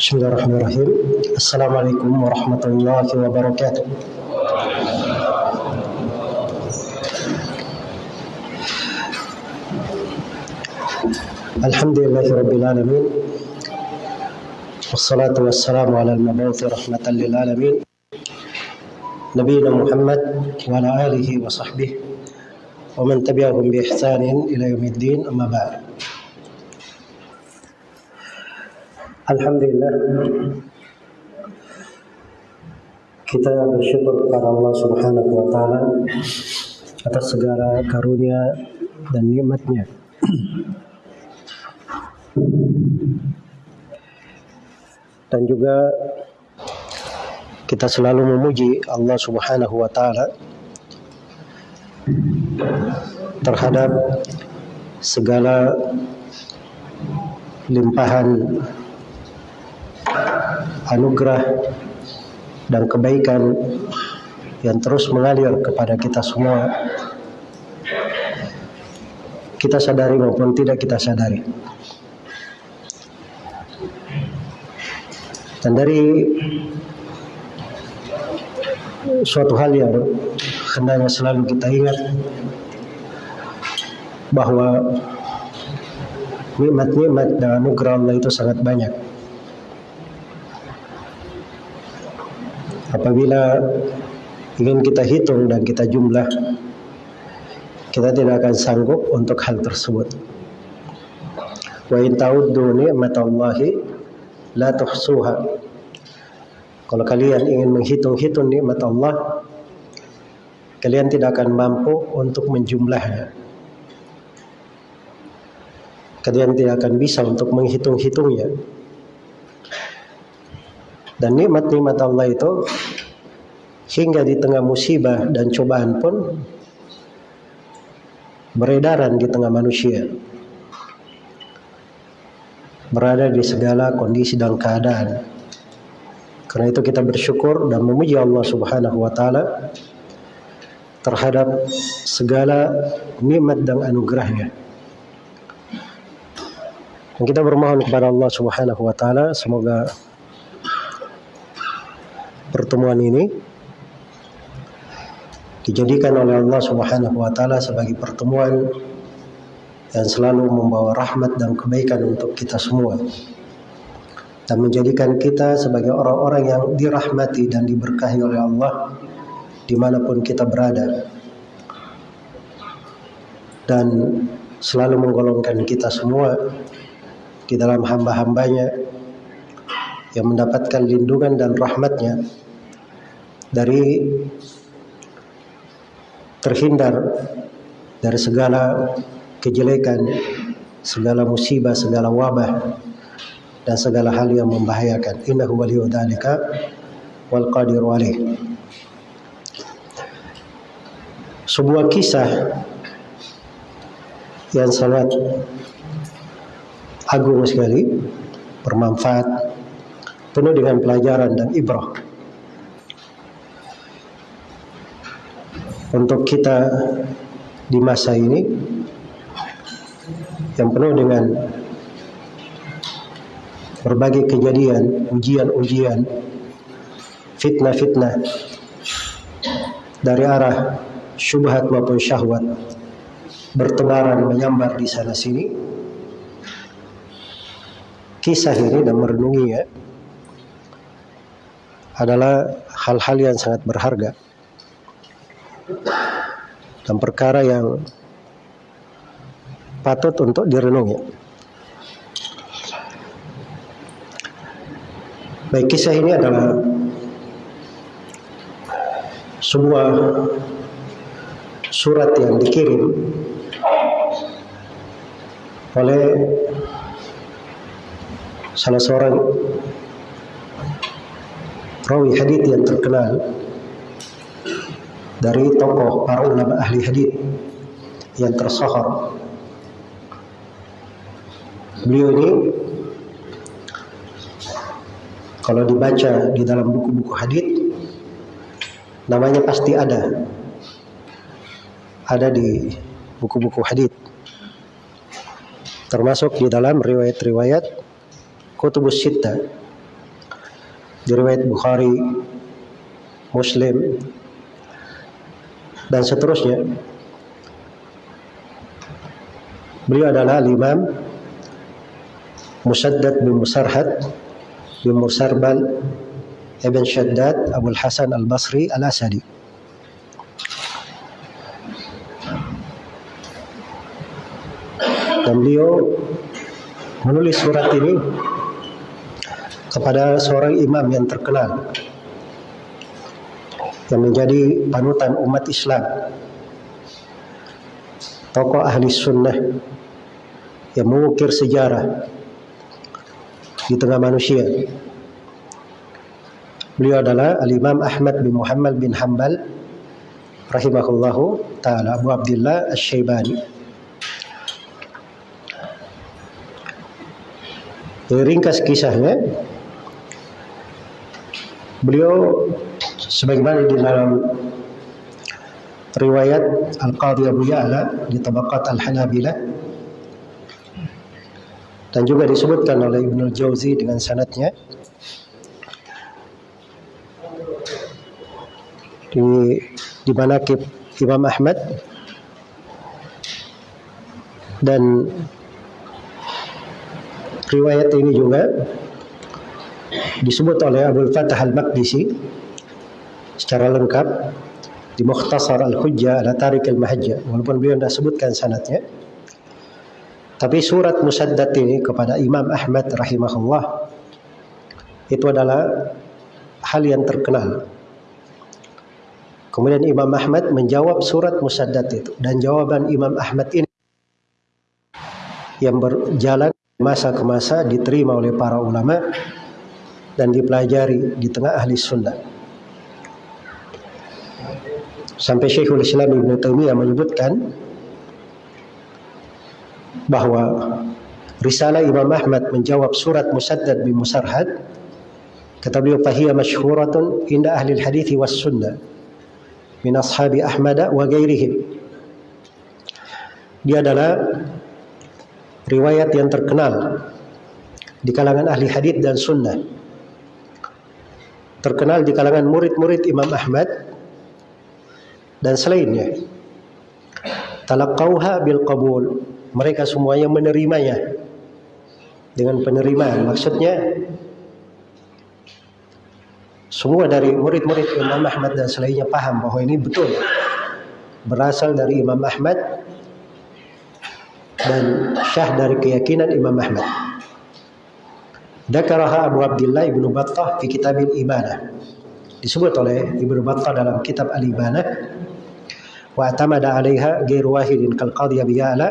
بسم الله الرحمن الرحيم. السلام عليكم ورحمة الله وبركاته. الحمد لله رب العالمين والصلاة والسلام على المبعوث رحمة للعالمين. نبينا محمد وعلى آله وصحبه ومن تبعهم بإحسان إلى يوم الدين أما بعد. Alhamdulillah kita bersyukur kepada Allah Subhanahu wa taala atas segala karunia dan nikmatnya. Dan juga kita selalu memuji Allah Subhanahu wa taala terhadap segala limpahan anugerah dan kebaikan yang terus mengalir kepada kita semua. Kita sadari maupun tidak kita sadari. Dan dari suatu hal yang hendaknya selalu kita ingat bahwa nikmat-nikmat dan anugerah Allah itu sangat banyak apabila ingin kita hitung dan kita jumlah kita tidak akan sanggup untuk hal tersebut. Wa in ta'uddu ni'matallahi la tuhsuha. Kalau kalian ingin menghitung-hitung nikmat Allah kalian tidak akan mampu untuk menjumlahnya. Kalian tidak akan bisa untuk menghitung-hitungnya dan nikmat-nikmat Allah itu hingga di tengah musibah dan cobaan pun beredaran di tengah manusia. Berada di segala kondisi dan keadaan. Karena itu kita bersyukur dan memuji Allah Subhanahu wa taala terhadap segala nikmat dan anugerahnya. Dan kita bermohon kepada Allah Subhanahu wa taala semoga pertemuan ini dijadikan oleh Allah Subhanahu wa taala sebagai pertemuan yang selalu membawa rahmat dan kebaikan untuk kita semua dan menjadikan kita sebagai orang-orang yang dirahmati dan diberkahi oleh Allah di mana pun kita berada dan selalu menggolongkan kita semua di dalam hamba-hambanya yang mendapatkan lindungan dan rahmatnya dari terhindar dari segala kejelekan, segala musibah, segala wabah dan segala hal yang membahayakan. Innahu waliyyu dzalika wal qadiru alaih. Sebuah kisah yang sangat agung sekali, bermanfaat, penuh dengan pelajaran dan ibrah. untuk kita di masa ini yang penuh dengan berbagai kejadian, ujian-ujian, fitnah-fitnah dari arah syubhat maupun syahwat bertebaran menyambar di sana sini. Kisah ini dan merenunginya adalah hal-hal yang sangat berharga dan perkara yang patut untuk direnungi. Baik, kisah ini adalah sebuah surat yang dikirim oleh salah seorang rawi hadith yang terkenal dari tokoh para ulama ahli hadis yang tersohor. Beliau ini kalau dibaca di dalam buku-buku hadis namanya pasti ada. Ada di buku-buku hadis. Termasuk di dalam riwayat-riwayat Kutubus Sitta riwayat Bukhari, Muslim, dan seterusnya. Beliau adalah Imam Musaddad bin Musarhad bin Musarbal Ibn Shaddad Abu Hasan Al-Basri Al-Asadi. Dan beliau menulis surat ini kepada seorang imam yang terkenal yang menjadi panutan umat Islam tokoh ahli sunnah yang mengukir sejarah di tengah manusia. Beliau adalah Al-Imam Ahmad bin Muhammad bin Hambal rahimahullahu taala Abu Abdullah Asy-Syaibani ringkas kisahnya beliau sebagaimana di dalam riwayat Al-Qadhi Abu Ya'la di Tabaqat Al-Hanabilah dan juga disebutkan oleh Ibnu Jauzi dengan sanatnya di di manakib Imam Ahmad dan riwayat ini juga disebut oleh Abdul Fatah Al-Maqdisi secara lengkap di Mukhtasar Al-Hujjah ala Tarik Al-Mahajjah. Walaupun beliau tidak sebutkan sanatnya. Tapi surat Musaddad ini kepada Imam Ahmad rahimahullah itu adalah hal yang terkenal. Kemudian Imam Ahmad menjawab surat Musaddad itu dan jawaban Imam Ahmad ini yang berjalan masa ke masa diterima oleh para ulama dan dipelajari di tengah ahli sunnah. Sampai Syekhul Islam Ibn Taimiyah menyebutkan bahwa risalah Imam Ahmad menjawab surat Musaddad bin Musarhad kata beliau fahiyya masyhuratun inda ahli hadis was sunnah min ashabi Ahmad wa ghairihim. Dia adalah riwayat yang terkenal di kalangan ahli hadis dan sunnah terkenal di kalangan murid-murid Imam Ahmad dan selainnya. Talaqauha bil qabul. Mereka semuanya menerimanya dengan penerimaan. Maksudnya semua dari murid-murid Imam Ahmad dan selainnya paham bahwa ini betul berasal dari Imam Ahmad dan syah dari keyakinan Imam Ahmad. Dakaraha Abu Abdullah Ibnu Battah di kitab Ibadah. Disebut oleh Ibnu Battah dalam kitab Al-Ibadah. Wa atamada 'alaiha ghairu wahidin kal qadhi Abi Ya'la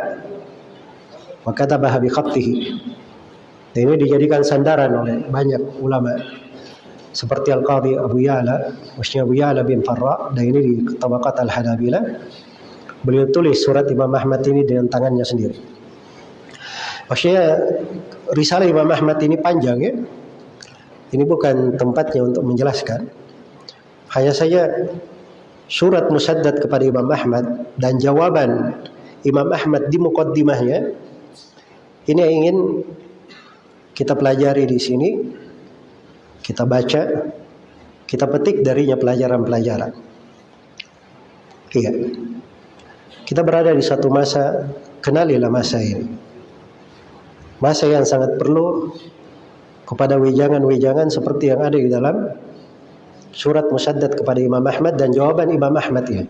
wa katabaha bi. Dan ini dijadikan sandaran oleh banyak ulama seperti Al-Qadi Abu Ya'la, maksudnya Abu Ya'la bin Farra dan ini di Tabaqat Al-Hadabila Beliau tulis surat Imam Ahmad ini dengan tangannya sendiri. Maksudnya risalah Imam Ahmad ini panjang ya. Ini bukan tempatnya untuk menjelaskan. Hanya saja surat musaddad kepada Imam Ahmad dan jawaban Imam Ahmad di mukaddimahnya ini yang ingin kita pelajari di sini. Kita baca kita petik darinya pelajaran-pelajaran. Iya. Kita berada di satu masa kenalilah masa ini masa yang sangat perlu kepada wejangan-wejangan seperti yang ada di dalam surat musaddad kepada Imam Ahmad dan jawaban Imam Ahmad ya.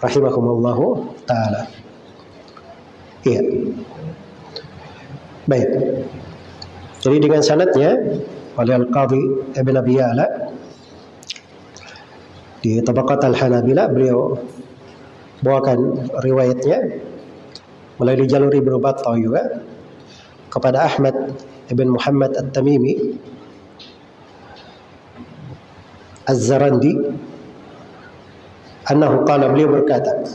Rahimakumullahu taala. Iya. Baik. Jadi dengan sanadnya oleh Al-Qadhi Ibn Abi Ya'la di Tabaqat Al-Hanabila beliau bawakan riwayatnya melalui jalur Ibnu Battah juga kepada Ahmad Ibn Muhammad At-Tamimi Az-Zarandi annahu qala beliau berkata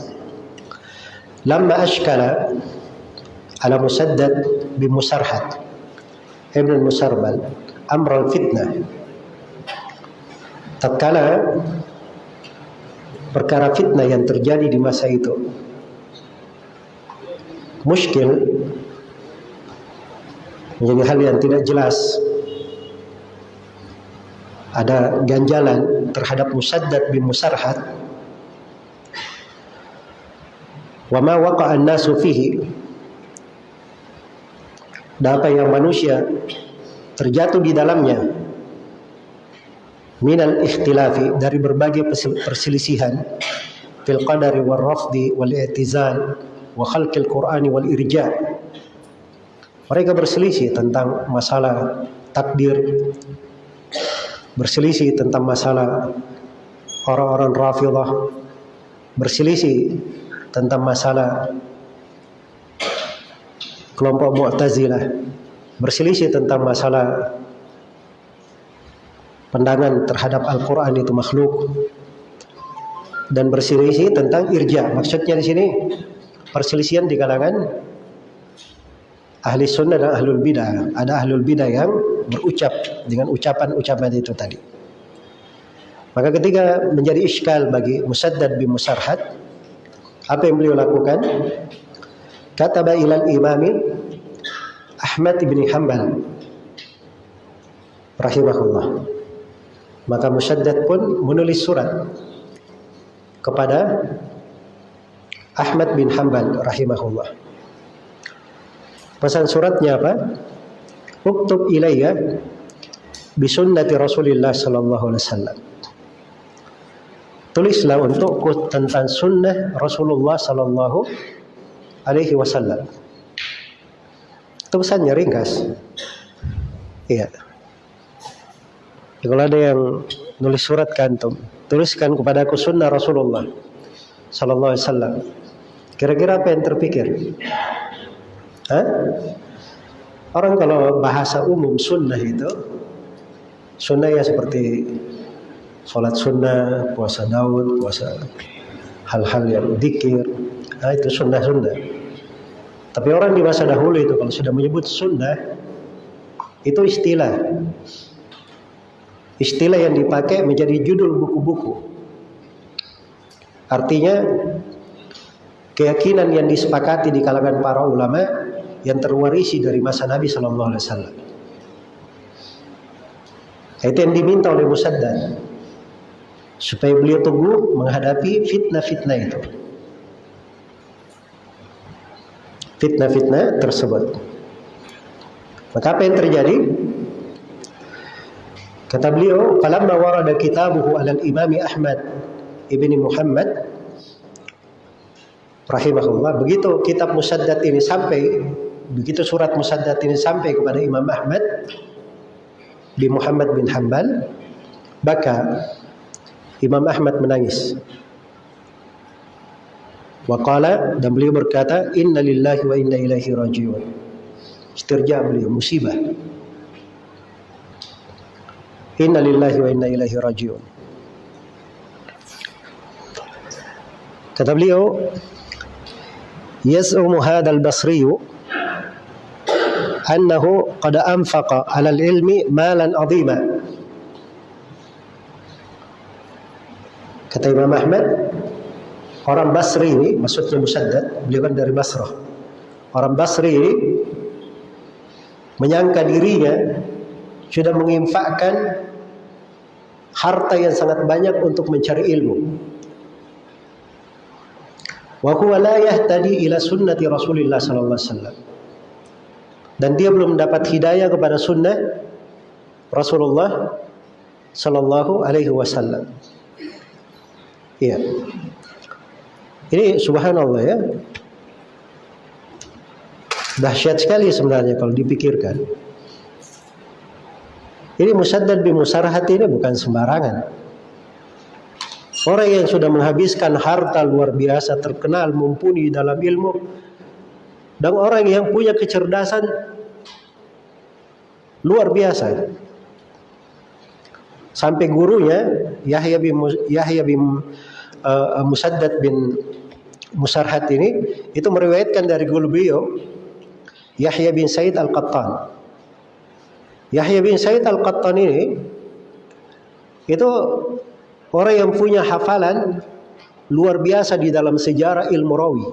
lamma ashkala ala musaddad bi musarhad ibn musarbal amr al fitnah tatkala perkara fitnah yang terjadi di masa itu muskil menjadi hal yang tidak jelas. Ada ganjalan terhadap Musaddad bin Musarhat wa ma waqa'a an-nasu fihi. Dan apa yang manusia terjatuh di dalamnya. Minal ikhtilafi dari berbagai perselisihan. Fil qadari wal rafdi wal i'tizal wa khalqil qur'ani wal irja mereka berselisih tentang masalah takdir berselisih tentang masalah orang-orang Rafidah, berselisih tentang masalah kelompok Mu'tazilah, berselisih tentang masalah pandangan terhadap Al-Quran itu makhluk dan berselisih tentang irja. Maksudnya di sini perselisihan di kalangan ahli sunnah dan ahlul bidah. Ada ahlul bidah yang berucap dengan ucapan-ucapan itu tadi. Maka ketika menjadi iskal bagi Musaddad bin Musarhad, apa yang beliau lakukan? Kata ilal imami Ahmad bin Hanbal rahimahullah. Maka Musaddad pun menulis surat kepada Ahmad bin Hanbal rahimahullah. Pesan suratnya apa? uktub ilayya bisunnati Rasulullah sallallahu alaihi wasallam. Tulislah untukku tentang sunnah Rasulullah sallallahu alaihi wasallam. Itu ringkas. Iya. Ya, kalau ada yang nulis surat kantum, tuliskan kepada aku sunnah Rasulullah sallallahu alaihi wasallam. Kira-kira apa yang terpikir? Hah? Orang kalau bahasa umum sunnah itu sunnah ya seperti sholat sunnah, puasa daun, puasa hal-hal yang dikir, nah itu sunnah-sunnah. Tapi orang di masa dahulu itu kalau sudah menyebut sunnah itu istilah. Istilah yang dipakai menjadi judul buku-buku. Artinya keyakinan yang disepakati di kalangan para ulama yang terwarisi dari masa Nabi Shallallahu Alaihi Wasallam. Itu yang diminta oleh Musaddad supaya beliau teguh menghadapi fitnah-fitnah itu. Fitnah-fitnah tersebut. Maka apa yang terjadi? Kata beliau, "Falamma warada kitabuhu 'ala al-Imam Ahmad ibni Muhammad rahimahullah, begitu kitab Musaddad ini sampai begitu surat Musaddad ini sampai kepada Imam Ahmad bin Muhammad bin Hambal maka Imam Ahmad menangis. Waqala dan beliau berkata inna lillahi wa inna ilaihi rajiun. Istirja beliau musibah. Inna lillahi wa inna ilaihi rajiun. Kata beliau yas'umu hadal basriyu annahu qad anfaqa 'ala al-ilmi malan 'azima. Kata Imam Ahmad, orang Basri ini, maksudnya Musaddad, beliau kan dari Basrah. Orang Basri ini menyangka dirinya sudah menginfakkan harta yang sangat banyak untuk mencari ilmu. Wa huwa la yahtadi ila sunnati Rasulillah sallallahu alaihi wasallam dan dia belum mendapat hidayah kepada sunnah Rasulullah Sallallahu Alaihi Wasallam. Iya. Ini subhanallah ya. Dahsyat sekali sebenarnya kalau dipikirkan. Ini Musaddad bin Musarhat ini bukan sembarangan. Orang yang sudah menghabiskan harta luar biasa, terkenal, mumpuni dalam ilmu, dan orang yang punya kecerdasan luar biasa. Sampai gurunya Yahya bin Yahya bin uh, Musaddad bin Musarhat ini itu meriwayatkan dari guru beliau Yahya bin Said Al-Qattan. Yahya bin Said Al-Qattan ini itu orang yang punya hafalan luar biasa di dalam sejarah ilmu rawi.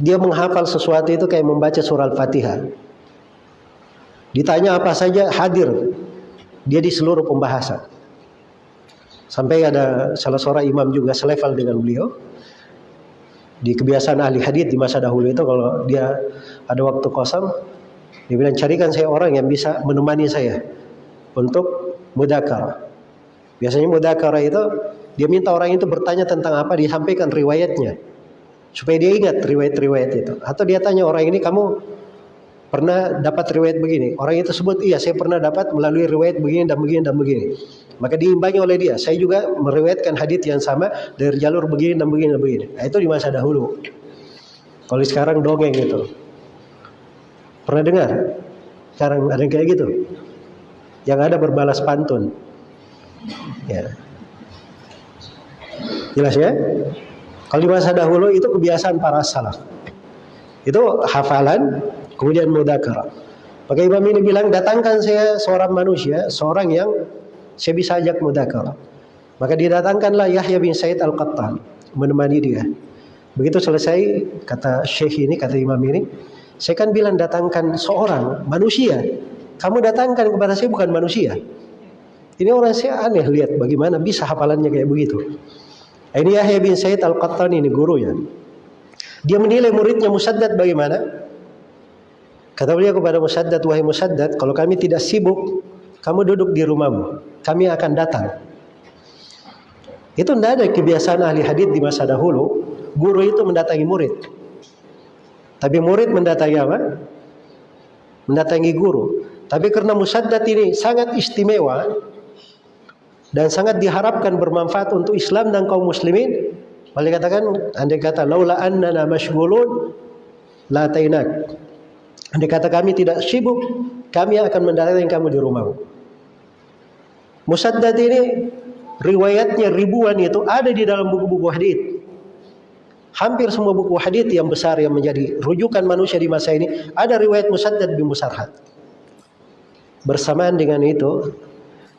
Dia menghafal sesuatu itu kayak membaca surah Al-Fatihah. Ditanya apa saja hadir dia di seluruh pembahasan. Sampai ada salah seorang imam juga selevel dengan beliau. Di kebiasaan ahli hadis di masa dahulu itu kalau dia ada waktu kosong, dia bilang carikan saya orang yang bisa menemani saya untuk mudakar. Biasanya mudakar itu dia minta orang itu bertanya tentang apa, disampaikan riwayatnya supaya dia ingat riwayat-riwayat itu. Atau dia tanya orang ini kamu pernah dapat riwayat begini. Orang itu sebut, iya saya pernah dapat melalui riwayat begini dan begini dan begini. Maka diimbangi oleh dia. Saya juga meriwayatkan hadits yang sama dari jalur begini dan begini dan begini. Nah, itu di masa dahulu. Kalau sekarang dongeng gitu. Pernah dengar? Sekarang ada yang kayak gitu. Yang ada berbalas pantun. Ya. Jelas ya? Kalau di masa dahulu itu kebiasaan para salaf. Itu hafalan, Kemudian mudakara. Maka Imam ini bilang, datangkan saya seorang manusia, seorang yang saya bisa ajak mudakara. Maka didatangkanlah Yahya bin Said Al-Qattan menemani dia. Begitu selesai, kata Syekh ini, kata Imam ini, saya kan bilang datangkan seorang manusia. Kamu datangkan kepada saya bukan manusia. Ini orang saya aneh lihat bagaimana bisa hafalannya kayak begitu. Ini Yahya bin Said Al-Qattan ini gurunya. Dia menilai muridnya Musaddad bagaimana? Kata beliau kepada Musaddad, wahai Musaddad, kalau kami tidak sibuk, kamu duduk di rumahmu. Kami akan datang. Itu tidak ada kebiasaan ahli hadis di masa dahulu. Guru itu mendatangi murid. Tapi murid mendatangi apa? Mendatangi guru. Tapi karena Musaddad ini sangat istimewa dan sangat diharapkan bermanfaat untuk Islam dan kaum muslimin, Boleh katakan, andai kata laula annana mashghulun la tainak. Andai kata kami tidak sibuk, kami akan mendatangi kamu di rumahmu. Musaddad ini riwayatnya ribuan itu ada di dalam buku-buku hadis. Hampir semua buku hadis yang besar yang menjadi rujukan manusia di masa ini ada riwayat Musaddad bin Musarhad. Bersamaan dengan itu,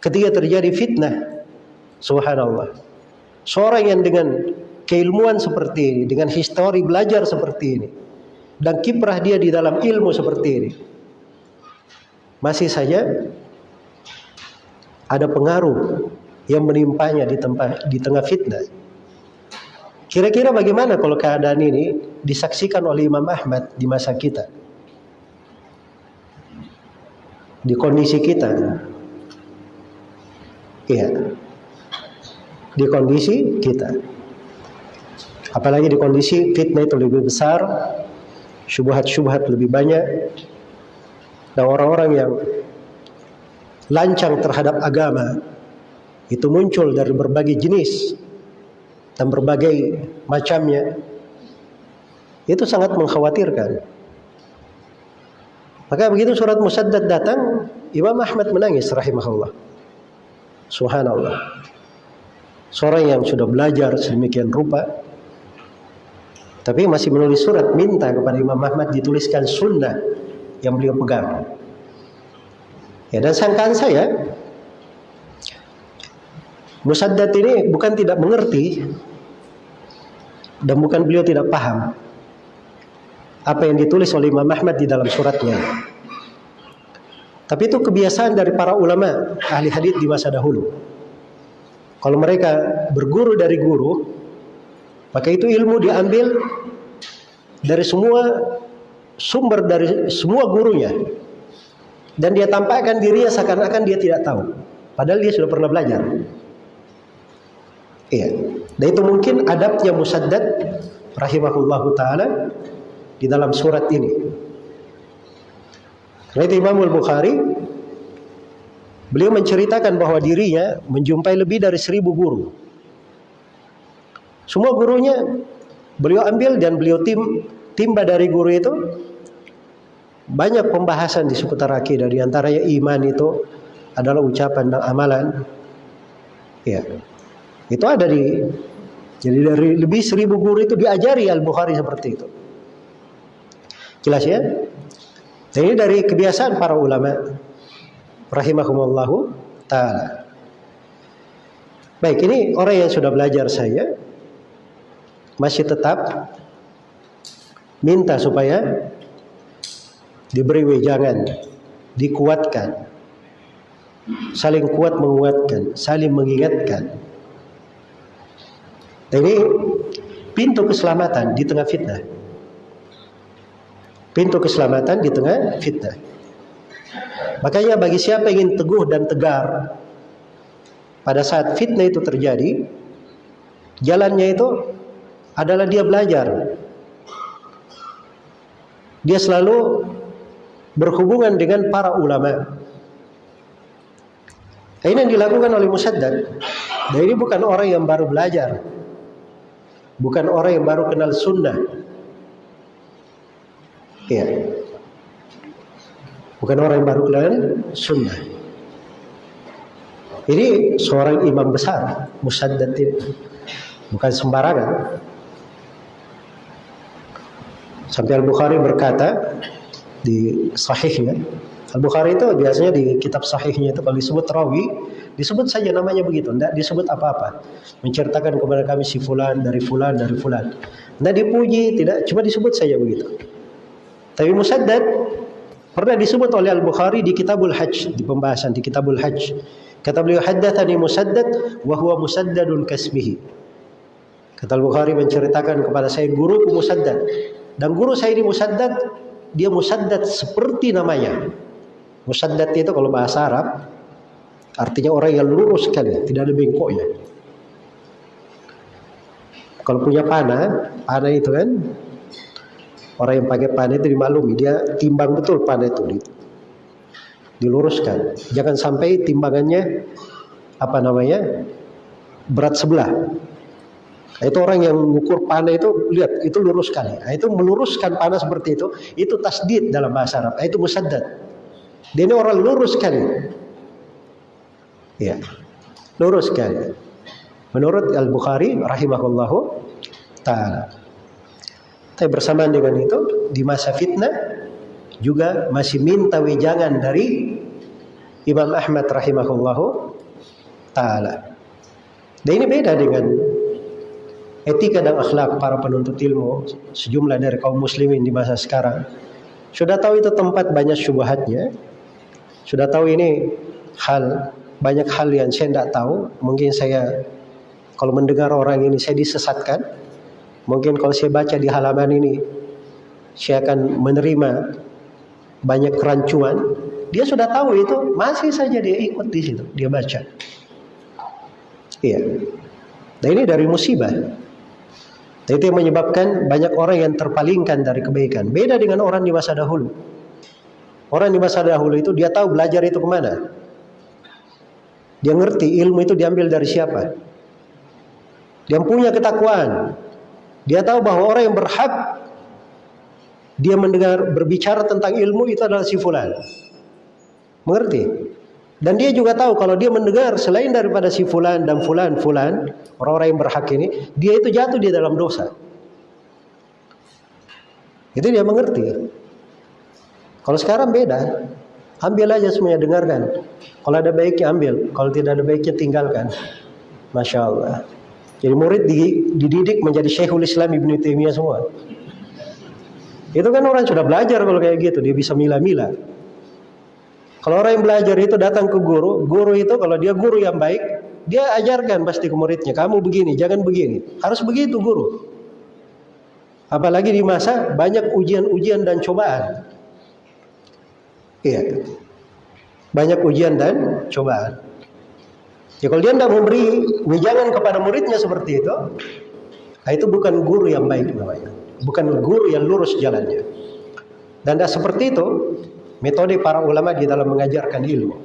ketika terjadi fitnah, subhanallah. Seorang yang dengan keilmuan seperti ini, dengan histori belajar seperti ini, dan kiprah dia di dalam ilmu seperti ini. Masih saja ada pengaruh yang menimpanya di tempat di tengah fitnah. Kira-kira bagaimana kalau keadaan ini disaksikan oleh Imam Ahmad di masa kita? Di kondisi kita. Iya. Di kondisi kita. Apalagi di kondisi fitnah itu lebih besar, syubhat-syubhat lebih banyak dan orang-orang yang lancang terhadap agama itu muncul dari berbagai jenis dan berbagai macamnya itu sangat mengkhawatirkan maka begitu surat musaddad datang Imam Ahmad menangis rahimahullah subhanallah seorang yang sudah belajar sedemikian rupa tapi masih menulis surat minta kepada Imam Ahmad dituliskan sunnah yang beliau pegang. Ya dan sangkaan saya Musaddad ini bukan tidak mengerti dan bukan beliau tidak paham apa yang ditulis oleh Imam Ahmad di dalam suratnya. Tapi itu kebiasaan dari para ulama ahli hadis di masa dahulu. Kalau mereka berguru dari guru, maka itu ilmu diambil dari semua sumber dari semua gurunya. Dan dia tampakkan dirinya seakan-akan dia tidak tahu. Padahal dia sudah pernah belajar. Iya. Dan itu mungkin adabnya Musaddad rahimahullahu taala di dalam surat ini. Itu Imam Al-Bukhari beliau menceritakan bahwa dirinya menjumpai lebih dari seribu guru. Semua gurunya beliau ambil dan beliau tim timba dari guru itu banyak pembahasan di seputar akidah di antaranya iman itu adalah ucapan dan amalan. Ya. Itu ada di jadi dari lebih seribu guru itu diajari Al-Bukhari seperti itu. Jelas ya? Dan ini dari kebiasaan para ulama rahimahumullahu taala. Baik, ini orang yang sudah belajar saya masih tetap minta supaya diberi wejangan, dikuatkan. saling kuat menguatkan, saling mengingatkan. Ini pintu keselamatan di tengah fitnah. Pintu keselamatan di tengah fitnah. Makanya bagi siapa ingin teguh dan tegar pada saat fitnah itu terjadi, jalannya itu adalah dia belajar. Dia selalu berhubungan dengan para ulama. Ini yang dilakukan oleh Musaddad. Dan ini bukan orang yang baru belajar. Bukan orang yang baru kenal sunnah. Ya. Bukan orang yang baru kenal sunnah. Ini seorang imam besar, Musaddad itu. Bukan sembarangan. Sampai Al-Bukhari berkata di sahihnya, Al-Bukhari itu biasanya di kitab sahihnya itu kalau disebut rawi, disebut saja namanya begitu, tidak disebut apa-apa. Menceritakan kepada kami si fulan dari fulan dari fulan. Tidak dipuji, tidak, cuma disebut saja begitu. Tapi Musaddad pernah disebut oleh Al-Bukhari di Kitabul Hajj, di pembahasan di Kitabul Hajj. Kata beliau, haddatsani Musaddad wa huwa musaddadun kasmihi. Kata Al-Bukhari menceritakan kepada saya guru Musaddad. Dan guru saya ini Musaddad, dia Musaddad seperti namanya. Musaddad itu kalau bahasa Arab artinya orang yang lurus sekali, tidak ada bengkoknya. Kalau punya panah, panah itu kan orang yang pakai panah itu dimaklumi, dia timbang betul panah itu diluruskan. Jangan sampai timbangannya apa namanya berat sebelah. Itu orang yang mengukur panah itu lihat itu lurus sekali. Nah, itu meluruskan panah seperti itu, itu tasdid dalam bahasa Arab. Nah, itu musaddad. Dia ini orang lurus sekali. Ya. Lurus sekali. Menurut Al-Bukhari rahimahullahu taala. Tapi bersamaan dengan itu di masa fitnah juga masih minta wejangan dari Imam Ahmad rahimahullahu taala. Dan ini beda dengan etika dan akhlak para penuntut ilmu sejumlah dari kaum muslimin di masa sekarang. Sudah tahu itu tempat banyak syubhatnya, sudah tahu ini hal banyak hal yang saya tidak tahu. Mungkin saya kalau mendengar orang ini saya disesatkan. Mungkin kalau saya baca di halaman ini saya akan menerima banyak kerancuan. Dia sudah tahu itu, masih saja dia ikut di situ, dia baca. Iya. Nah ini dari musibah. Nah, itu yang menyebabkan banyak orang yang terpalingkan dari kebaikan. Beda dengan orang di masa dahulu. Orang di masa dahulu itu dia tahu belajar itu ke mana. Dia ngerti ilmu itu diambil dari siapa. Dia punya ketakwaan. Dia tahu bahwa orang yang berhak dia mendengar berbicara tentang ilmu itu adalah si fulan. Mengerti? Dan dia juga tahu kalau dia mendengar selain daripada si fulan dan fulan fulan, orang-orang yang berhak ini, dia itu jatuh di dalam dosa. Itu dia mengerti. Kalau sekarang beda. Ambil aja semuanya, dengarkan. Kalau ada baiknya ambil, kalau tidak ada baiknya tinggalkan. Masya Allah. Jadi murid dididik menjadi Syekhul Islam Ibnu Taimiyah semua. Itu kan orang sudah belajar kalau kayak gitu, dia bisa mila-mila. Kalau orang yang belajar itu datang ke guru, guru itu kalau dia guru yang baik, dia ajarkan pasti ke muridnya, kamu begini, jangan begini. Harus begitu guru. Apalagi di masa banyak ujian-ujian dan cobaan. Iya. Banyak ujian dan cobaan. Ya kalau dia tidak memberi wejangan kepada muridnya seperti itu, nah itu bukan guru yang baik namanya. Bukan guru yang lurus jalannya. Dan tidak seperti itu metode para ulama di dalam mengajarkan ilmu.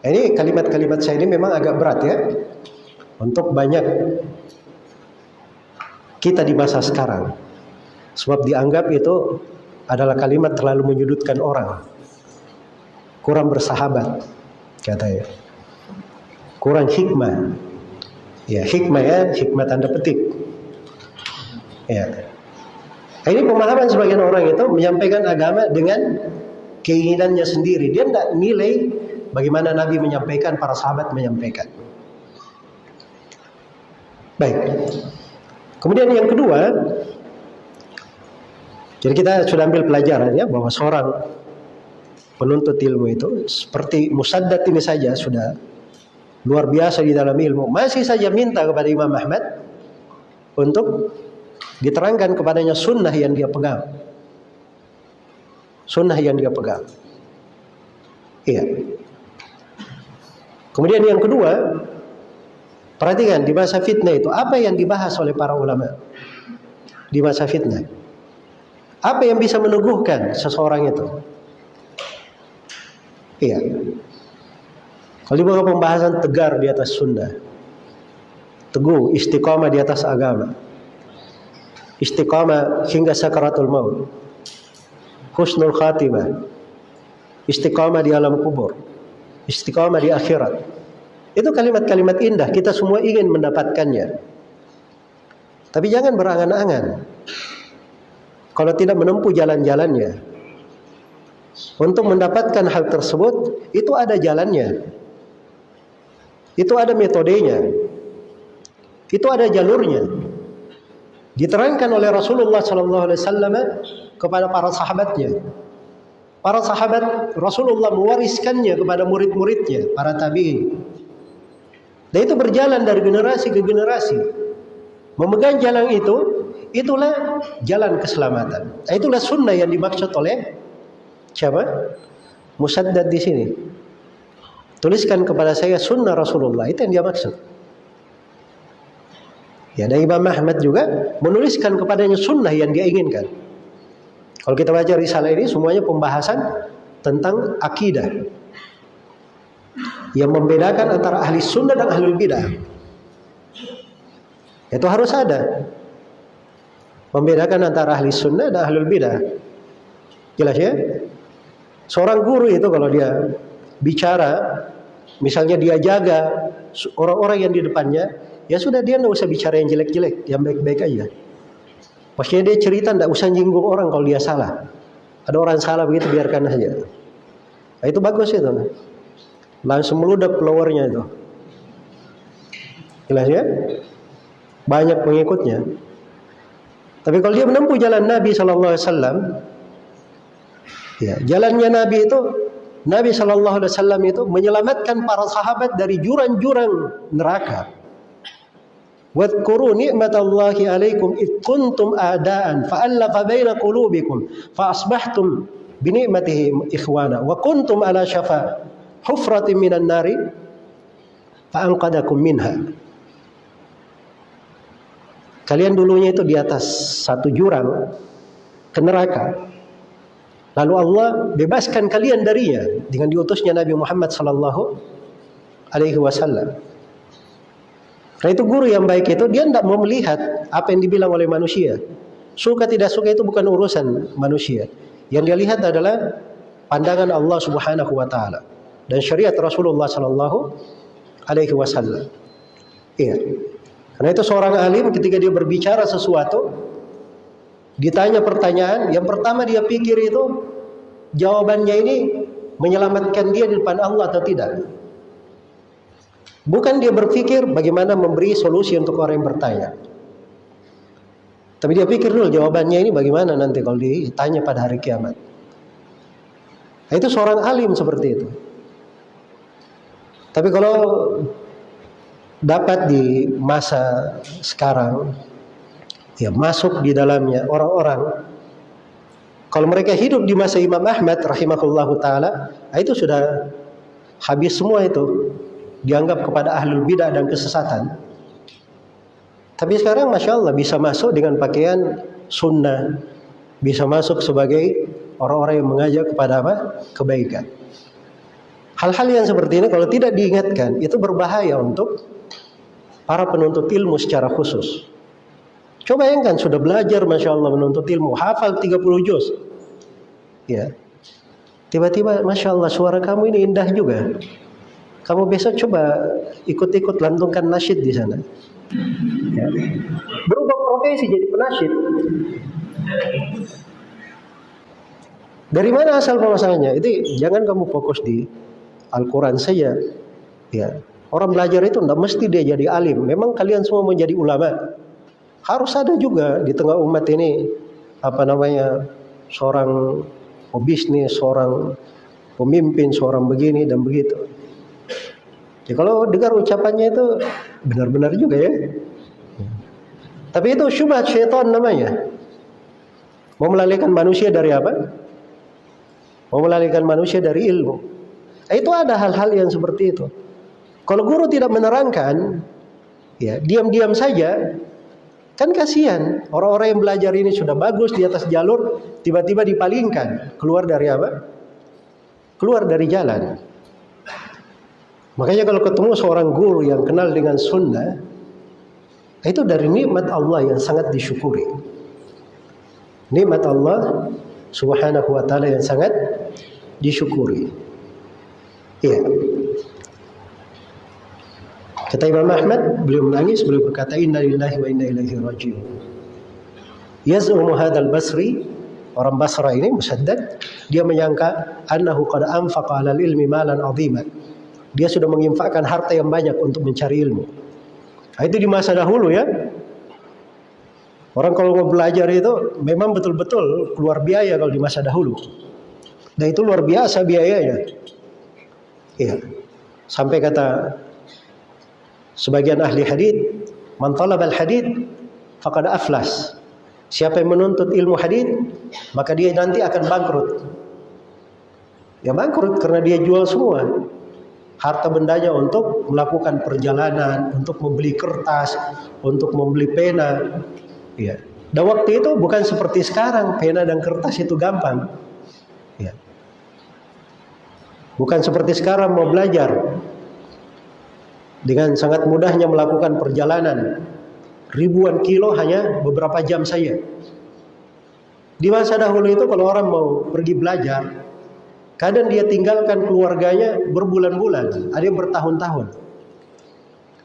Nah, ini kalimat-kalimat saya ini memang agak berat ya. Untuk banyak kita di masa sekarang. Sebab dianggap itu adalah kalimat terlalu menyudutkan orang. Kurang bersahabat, katanya. Kurang hikmah. Ya, hikmah ya, hikmah tanda petik. Ya. Ini pemahaman sebagian orang itu menyampaikan agama dengan keinginannya sendiri. Dia tidak nilai bagaimana Nabi menyampaikan, para sahabat menyampaikan. Baik. Kemudian yang kedua, jadi kita sudah ambil pelajaran ya bahwa seorang penuntut ilmu itu seperti Musaddad ini saja sudah luar biasa di dalam ilmu. Masih saja minta kepada Imam Ahmad untuk diterangkan kepadanya sunnah yang dia pegang. Sunnah yang dia pegang. Iya. Kemudian yang kedua perhatikan di masa fitnah itu apa yang dibahas oleh para ulama di masa fitnah? Apa yang bisa meneguhkan seseorang itu? Iya. Dibawa pembahasan tegar di atas sunnah. Teguh, istiqamah di atas agama. Istiqamah hingga sakaratul maut. Husnul khatimah. Istiqamah di alam kubur. Istiqamah di akhirat. Itu kalimat-kalimat indah. Kita semua ingin mendapatkannya. Tapi jangan berangan-angan. Kalau tidak menempuh jalan-jalannya, untuk mendapatkan hal tersebut itu ada jalannya. Itu ada metodenya. Itu ada jalurnya. Diterangkan oleh Rasulullah sallallahu alaihi wasallam kepada para sahabatnya. Para sahabat Rasulullah mewariskannya kepada murid-muridnya, para tabi'in. Dan itu berjalan dari generasi ke generasi. Memegang jalan itu, itulah jalan keselamatan. Itulah sunnah yang dimaksud oleh Siapa? Musaddad di sini. Tuliskan kepada saya sunnah Rasulullah. Itu yang dia maksud. Ya, dan Imam Ahmad juga menuliskan kepadanya sunnah yang dia inginkan. Kalau kita baca risalah ini semuanya pembahasan tentang akidah. Yang membedakan antara ahli sunnah dan ahli bidah. Itu harus ada. Membedakan antara ahli sunnah dan ahli bidah. Jelas ya? Seorang guru itu kalau dia bicara, misalnya dia jaga orang-orang yang di depannya, ya sudah dia nggak usah bicara yang jelek-jelek, yang baik-baik aja. Maksudnya dia cerita nggak usah nyinggung orang kalau dia salah. Ada orang salah begitu biarkan saja. Nah, itu bagus itu. Langsung meludak followernya itu. Jelas ya? Banyak pengikutnya. Tapi kalau dia menempuh jalan Nabi Wasallam, Ya, jalannya Nabi itu Nabi Shallallahu Alaihi Wasallam itu menyelamatkan para sahabat dari jurang-jurang neraka. Wadkuru ni'matallahi alaikum id kuntum a'daan fa'allafa baina qulubikum fa bi ni'matihi ikhwana wa kuntum ala syafa hufratin minan nari fa minha. Kalian dulunya itu di atas satu jurang ke neraka Lalu Allah bebaskan kalian darinya dengan diutusnya Nabi Muhammad sallallahu alaihi wasallam. Karena itu guru yang baik itu dia tidak mau melihat apa yang dibilang oleh manusia. Suka tidak suka itu bukan urusan manusia. Yang dia lihat adalah pandangan Allah Subhanahu wa taala dan syariat Rasulullah sallallahu alaihi wasallam. Iya. Karena itu seorang alim ketika dia berbicara sesuatu Ditanya pertanyaan, yang pertama dia pikir itu jawabannya ini menyelamatkan dia di depan Allah atau tidak. Bukan dia berpikir bagaimana memberi solusi untuk orang yang bertanya. Tapi dia pikir dulu jawabannya ini bagaimana nanti kalau ditanya pada hari kiamat. Nah, itu seorang alim seperti itu. Tapi kalau dapat di masa sekarang ya masuk di dalamnya orang-orang. Kalau mereka hidup di masa Imam Ahmad rahimahullahu taala ah, itu sudah habis semua itu. Dianggap kepada ahlul bidah dan kesesatan. Tapi sekarang masya Allah bisa masuk dengan pakaian sunnah. Bisa masuk sebagai orang-orang yang mengajak kepada apa? Kebaikan. Hal-hal yang seperti ini kalau tidak diingatkan itu berbahaya untuk para penuntut ilmu secara khusus Coba bayangkan sudah belajar Masya Allah menuntut ilmu. Hafal 30 juz. Ya. Tiba-tiba Masya Allah suara kamu ini indah juga. Kamu besok coba ikut-ikut lantungkan nasyid di sana. Ya. Berubah profesi jadi penasyid. Dari mana asal pemasangannya? Itu jangan kamu fokus di Al-Quran saja. Ya. Orang belajar itu tidak mesti dia jadi alim. Memang kalian semua menjadi ulama harus ada juga di tengah umat ini apa namanya seorang pebisnis, seorang pemimpin seorang begini dan begitu. Ya kalau dengar ucapannya itu benar-benar juga ya. Tapi itu syubhat syaitan namanya. Mau melalikan manusia dari apa? Mau melalikan manusia dari ilmu. Itu ada hal-hal yang seperti itu. Kalau guru tidak menerangkan, ya diam-diam saja, kan kasihan. Orang-orang yang belajar ini sudah bagus di atas jalur, tiba-tiba dipalingkan. Keluar dari apa? Keluar dari jalan. Makanya kalau ketemu seorang guru yang kenal dengan sunnah, itu dari nikmat Allah yang sangat disyukuri nikmat Allah Subhanahu wa taala yang sangat disyukuri. Iya. Kata Imam Ahmad, beliau menangis, beliau berkata inna lillahi wa inna ilaihi raji'un. Yaz'umu hadzal Basri, orang Basra ini Musaddad, dia menyangka annahu qad anfaqa 'alal ilmi malan 'aziman. Dia sudah menginfakkan harta yang banyak untuk mencari ilmu. Nah, itu di masa dahulu ya. Orang kalau mau belajar itu memang betul-betul keluar biaya kalau di masa dahulu. Dan itu luar biasa biayanya. Iya. Sampai kata sebagian ahli hadis, "Man talaba al-hadith faqad aflas." Siapa yang menuntut ilmu hadis, maka dia nanti akan bangkrut. Ya bangkrut karena dia jual semua harta bendanya untuk melakukan perjalanan, untuk membeli kertas, untuk membeli pena, Ya. Dan waktu itu bukan seperti sekarang, pena dan kertas itu gampang. Ya. Bukan seperti sekarang mau belajar. Dengan sangat mudahnya melakukan perjalanan. Ribuan kilo hanya beberapa jam saja. Di masa dahulu itu kalau orang mau pergi belajar, kadang dia tinggalkan keluarganya berbulan-bulan, ada yang bertahun-tahun.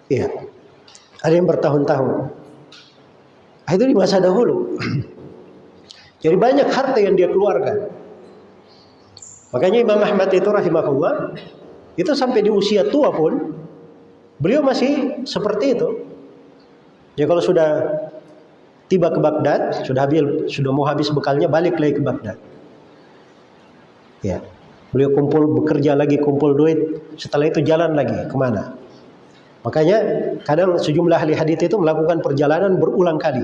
Iya. Ada yang bertahun-tahun. Ah, itu di masa dahulu. Jadi banyak harta yang dia keluarkan. Makanya Imam Ahmad itu rahimahullah itu sampai di usia tua pun beliau masih seperti itu. Ya kalau sudah tiba ke Baghdad, sudah habis sudah mau habis bekalnya balik lagi ke Baghdad. Ya. Beliau kumpul bekerja lagi kumpul duit, setelah itu jalan lagi ke mana? Makanya kadang sejumlah ahli hadis itu melakukan perjalanan berulang kali.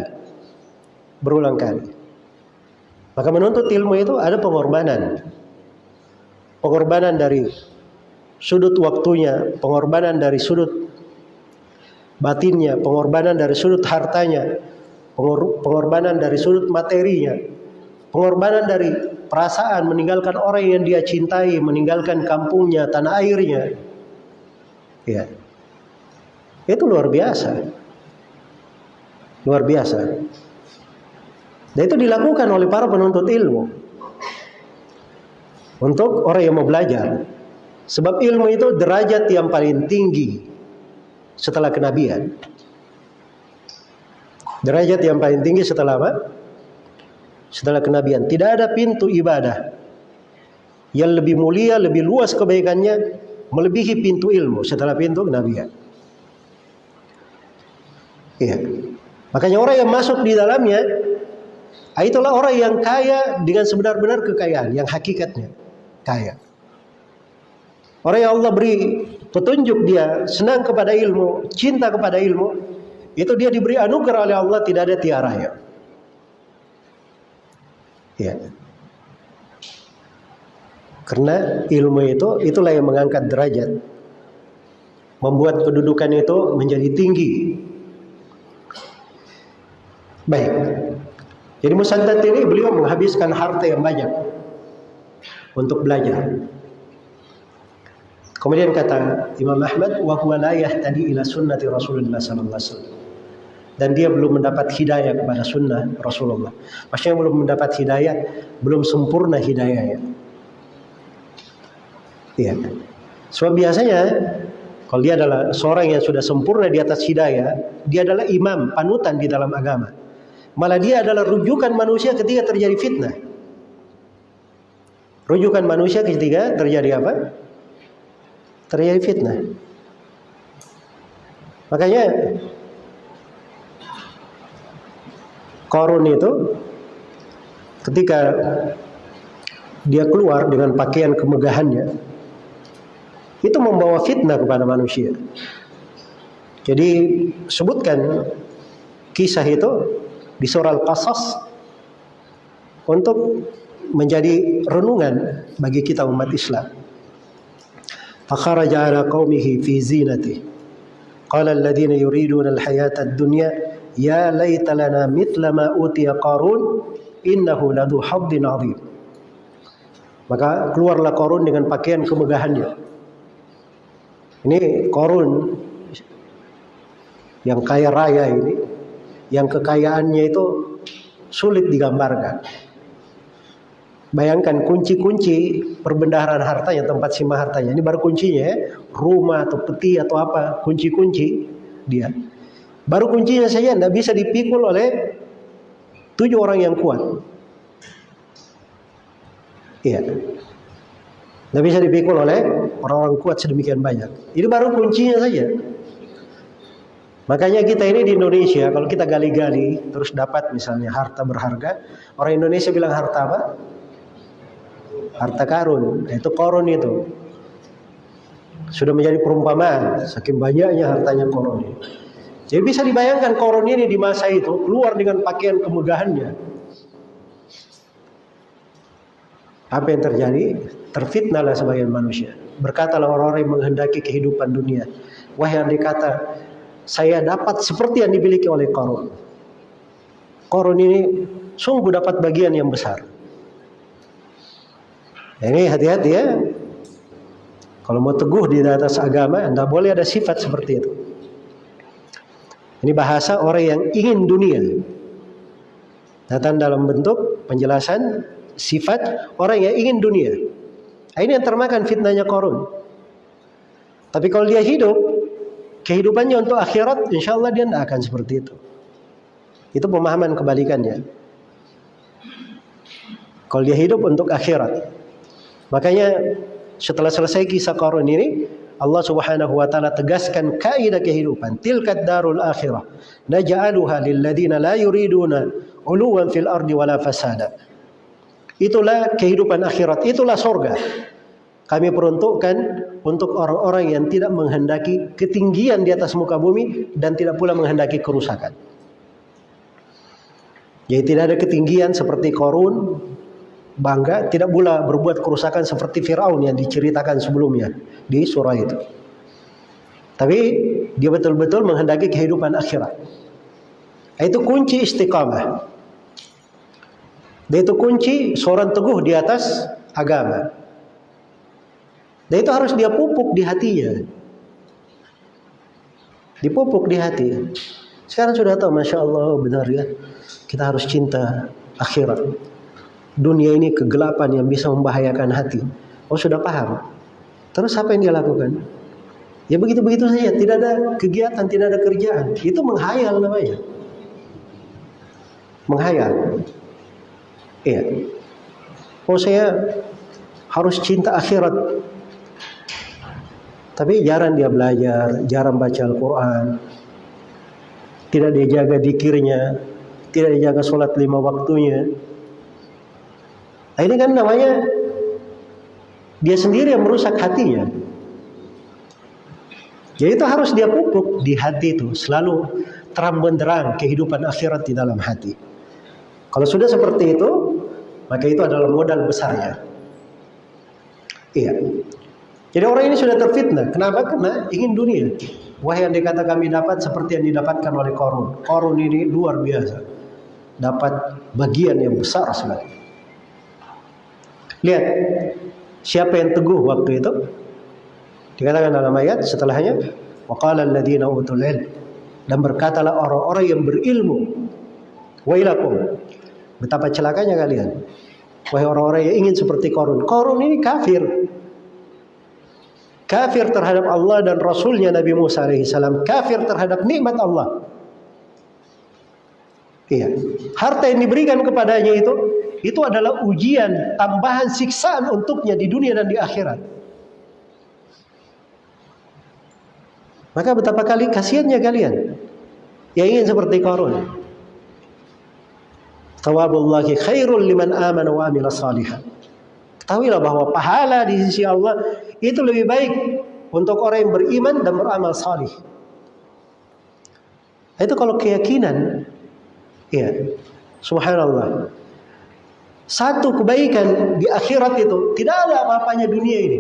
Berulang kali. Maka menuntut ilmu itu ada pengorbanan. Pengorbanan dari sudut waktunya, pengorbanan dari sudut batinnya, pengorbanan dari sudut hartanya, pengorbanan dari sudut materinya, pengorbanan dari perasaan meninggalkan orang yang dia cintai, meninggalkan kampungnya, tanah airnya. Ya. Itu luar biasa. Luar biasa. Dan itu dilakukan oleh para penuntut ilmu. Untuk orang yang mau belajar. Sebab ilmu itu derajat yang paling tinggi setelah kenabian. Derajat yang paling tinggi setelah apa? Setelah kenabian. Tidak ada pintu ibadah yang lebih mulia, lebih luas kebaikannya melebihi pintu ilmu setelah pintu kenabian. Iya. Makanya orang yang masuk di dalamnya ah, itulah orang yang kaya dengan sebenar-benar kekayaan yang hakikatnya kaya. Orang yang Allah beri petunjuk dia senang kepada ilmu, cinta kepada ilmu, itu dia diberi anugerah oleh Allah tidak ada tiara ya. Karena ilmu itu itulah yang mengangkat derajat. Membuat kedudukan itu menjadi tinggi Baik. Jadi Musaddad ini beliau menghabiskan harta yang banyak untuk belajar. Kemudian kata Imam Ahmad, wa huwa la yahtadi ila sunnati Rasulullah sallallahu alaihi wasallam. Dan dia belum mendapat hidayah kepada sunnah Rasulullah. Maksudnya belum mendapat hidayah, belum sempurna hidayahnya. Iya. Sebab biasanya kalau dia adalah seorang yang sudah sempurna di atas hidayah, dia adalah imam, panutan di dalam agama. Malah dia adalah rujukan manusia ketika terjadi fitnah. Rujukan manusia ketika terjadi apa? Terjadi fitnah. Makanya Korun itu ketika dia keluar dengan pakaian kemegahannya, itu membawa fitnah kepada manusia. Jadi sebutkan kisah itu di surah Al-Qasas untuk menjadi renungan bagi kita umat Islam. فخرج على قومه في زينته قال الذين يريدون الحياة الدنيا يا ليت لنا مثل ما أوتي قارون إنه لذو حظ عظيم maka keluarlah Korun dengan pakaian kemegahannya. Ini Korun yang kaya raya ini, yang kekayaannya itu sulit digambarkan. Bayangkan kunci-kunci perbendaharaan hartanya, tempat simpan hartanya. Ini baru kuncinya ya. Rumah atau peti atau apa. Kunci-kunci dia. Baru kuncinya saja tidak bisa dipikul oleh tujuh orang yang kuat. Iya. Tidak bisa dipikul oleh orang-orang kuat sedemikian banyak. Ini baru kuncinya saja. Makanya kita ini di Indonesia, kalau kita gali-gali, terus dapat misalnya harta berharga, orang Indonesia bilang harta apa? Harta karun, itu korun itu. Sudah menjadi perumpamaan, saking banyaknya hartanya korun. Jadi bisa dibayangkan korun ini di masa itu keluar dengan pakaian kemegahannya. Apa yang terjadi? Terfitnahlah sebagian manusia. Berkatalah orang-orang menghendaki kehidupan dunia. Wahai yang dikata, saya dapat seperti yang dimiliki oleh korun. Korun ini sungguh dapat bagian yang besar. Ini hati-hati ya. Kalau mau teguh di atas agama, Anda boleh ada sifat seperti itu. Ini bahasa orang yang ingin dunia. Datang dalam bentuk penjelasan sifat orang yang ingin dunia. Nah, ini yang termakan fitnahnya korun. Tapi kalau dia hidup, kehidupannya untuk akhirat, insya Allah dia tidak akan seperti itu. Itu pemahaman kebalikannya. Kalau dia hidup untuk akhirat, Makanya setelah selesai kisah Qarun ini, Allah Subhanahu wa taala tegaskan kaidah kehidupan. Tilkat darul akhirah. Naj'aluha lil la yuriduna uluwan fil ardi wala fasada. Itulah kehidupan akhirat, itulah sorga. Kami peruntukkan untuk orang-orang yang tidak menghendaki ketinggian di atas muka bumi dan tidak pula menghendaki kerusakan. Jadi tidak ada ketinggian seperti korun, bangga tidak pula berbuat kerusakan seperti Firaun yang diceritakan sebelumnya di surah itu. Tapi dia betul-betul menghendaki kehidupan akhirat. Itu kunci istiqamah. Dan itu kunci seorang teguh di atas agama. Dan itu harus dia pupuk di hatinya. Dipupuk di hati. Sekarang sudah tahu, Masya Allah, benar ya. Kita harus cinta akhirat dunia ini kegelapan yang bisa membahayakan hati. Oh sudah paham. Terus apa yang dia lakukan? Ya begitu-begitu saja, tidak ada kegiatan, tidak ada kerjaan. Itu menghayal namanya. Menghayal. Iya. Oh saya harus cinta akhirat. Tapi jarang dia belajar, jarang baca Al-Quran. Tidak dia jaga dikirnya, tidak dia jaga sholat lima waktunya. Nah, ini kan namanya dia sendiri yang merusak hatinya. Jadi ya, itu harus dia pupuk di hati itu selalu terang benderang kehidupan akhirat di dalam hati. Kalau sudah seperti itu, maka itu adalah modal besarnya. Iya. Jadi orang ini sudah terfitnah. Kenapa? Karena ingin dunia. Wah yang dikata kami dapat seperti yang didapatkan oleh korun. Korun ini luar biasa. Dapat bagian yang besar sekali. Lihat siapa yang teguh waktu itu? Dikatakan dalam ayat setelahnya, waqala alladziina utul ilm dan berkatalah orang-orang yang berilmu, wailakum. Betapa celakanya kalian. Wahai orang-orang yang ingin seperti Korun. Korun ini kafir. Kafir terhadap Allah dan Rasulnya Nabi Musa alaihissalam. Kafir terhadap nikmat Allah. Iya. Harta yang diberikan kepadanya itu itu adalah ujian tambahan siksaan untuknya di dunia dan di akhirat. Maka betapa kali kasihannya kalian yang ingin seperti Qarun. Tawabullahi khairul liman amana wa amila salihan. Ketahuilah bahwa pahala di sisi Allah itu lebih baik untuk orang yang beriman dan beramal salih. Itu kalau keyakinan, ya, subhanallah. Satu kebaikan di akhirat itu tidak ada apa-apanya dunia ini.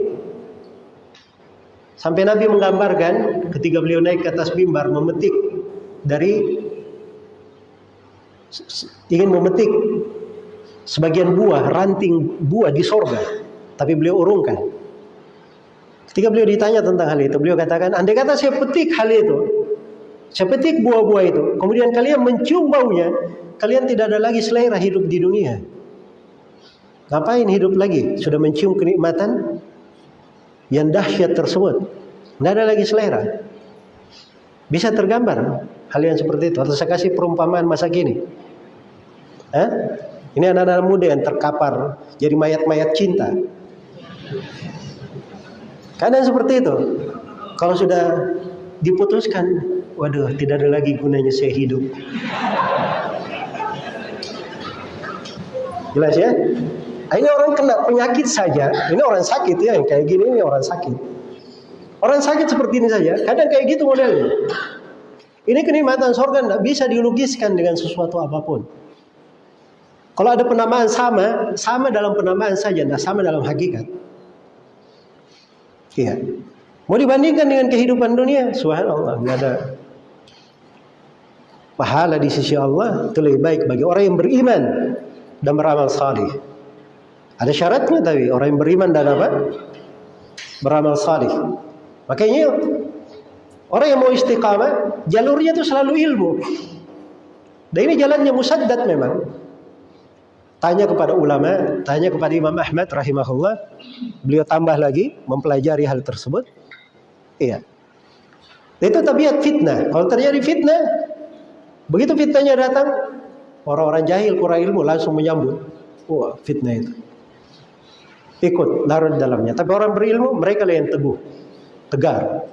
Sampai Nabi menggambarkan ketika beliau naik ke atas mimbar memetik dari ingin memetik sebagian buah, ranting buah di sorga, tapi beliau urungkan. Ketika beliau ditanya tentang hal itu, beliau katakan, andai kata saya petik hal itu, saya petik buah-buah itu, kemudian kalian mencium baunya, kalian tidak ada lagi selera hidup di dunia. Ngapain hidup lagi? Sudah mencium kenikmatan yang dahsyat tersebut. Tidak ada lagi selera. Bisa tergambar hal yang seperti itu. Atau saya kasih perumpamaan masa kini. Eh? Ini anak-anak muda yang terkapar jadi mayat-mayat cinta. Kadang seperti itu. Kalau sudah diputuskan, waduh, tidak ada lagi gunanya saya hidup. Jelas ya? Ini orang kena penyakit saja. Ini orang sakit ya, yang kayak gini ini orang sakit. Orang sakit seperti ini saja, kadang kayak gitu modelnya. Ini kenikmatan sorga tidak bisa dilukiskan dengan sesuatu apa pun. Kalau ada penamaan sama, sama dalam penamaan saja, tidak sama dalam hakikat. Iya. Mau dibandingkan dengan kehidupan dunia, subhanallah, nggak ada pahala di sisi Allah itu lebih baik bagi orang yang beriman dan beramal salih. Ada syaratnya tapi orang yang beriman dan apa? Beramal salih. Makanya orang yang mau istiqamah, jalurnya itu selalu ilmu. Dan ini jalannya musaddad memang. Tanya kepada ulama, tanya kepada Imam Ahmad rahimahullah. Beliau tambah lagi mempelajari hal tersebut. Iya. Itu tabiat fitnah. Kalau terjadi fitnah, begitu fitnahnya datang, orang-orang jahil kurang ilmu langsung menyambut. Wah, fitnah itu ikut larut dalamnya. Tapi orang berilmu mereka yang teguh, tegar.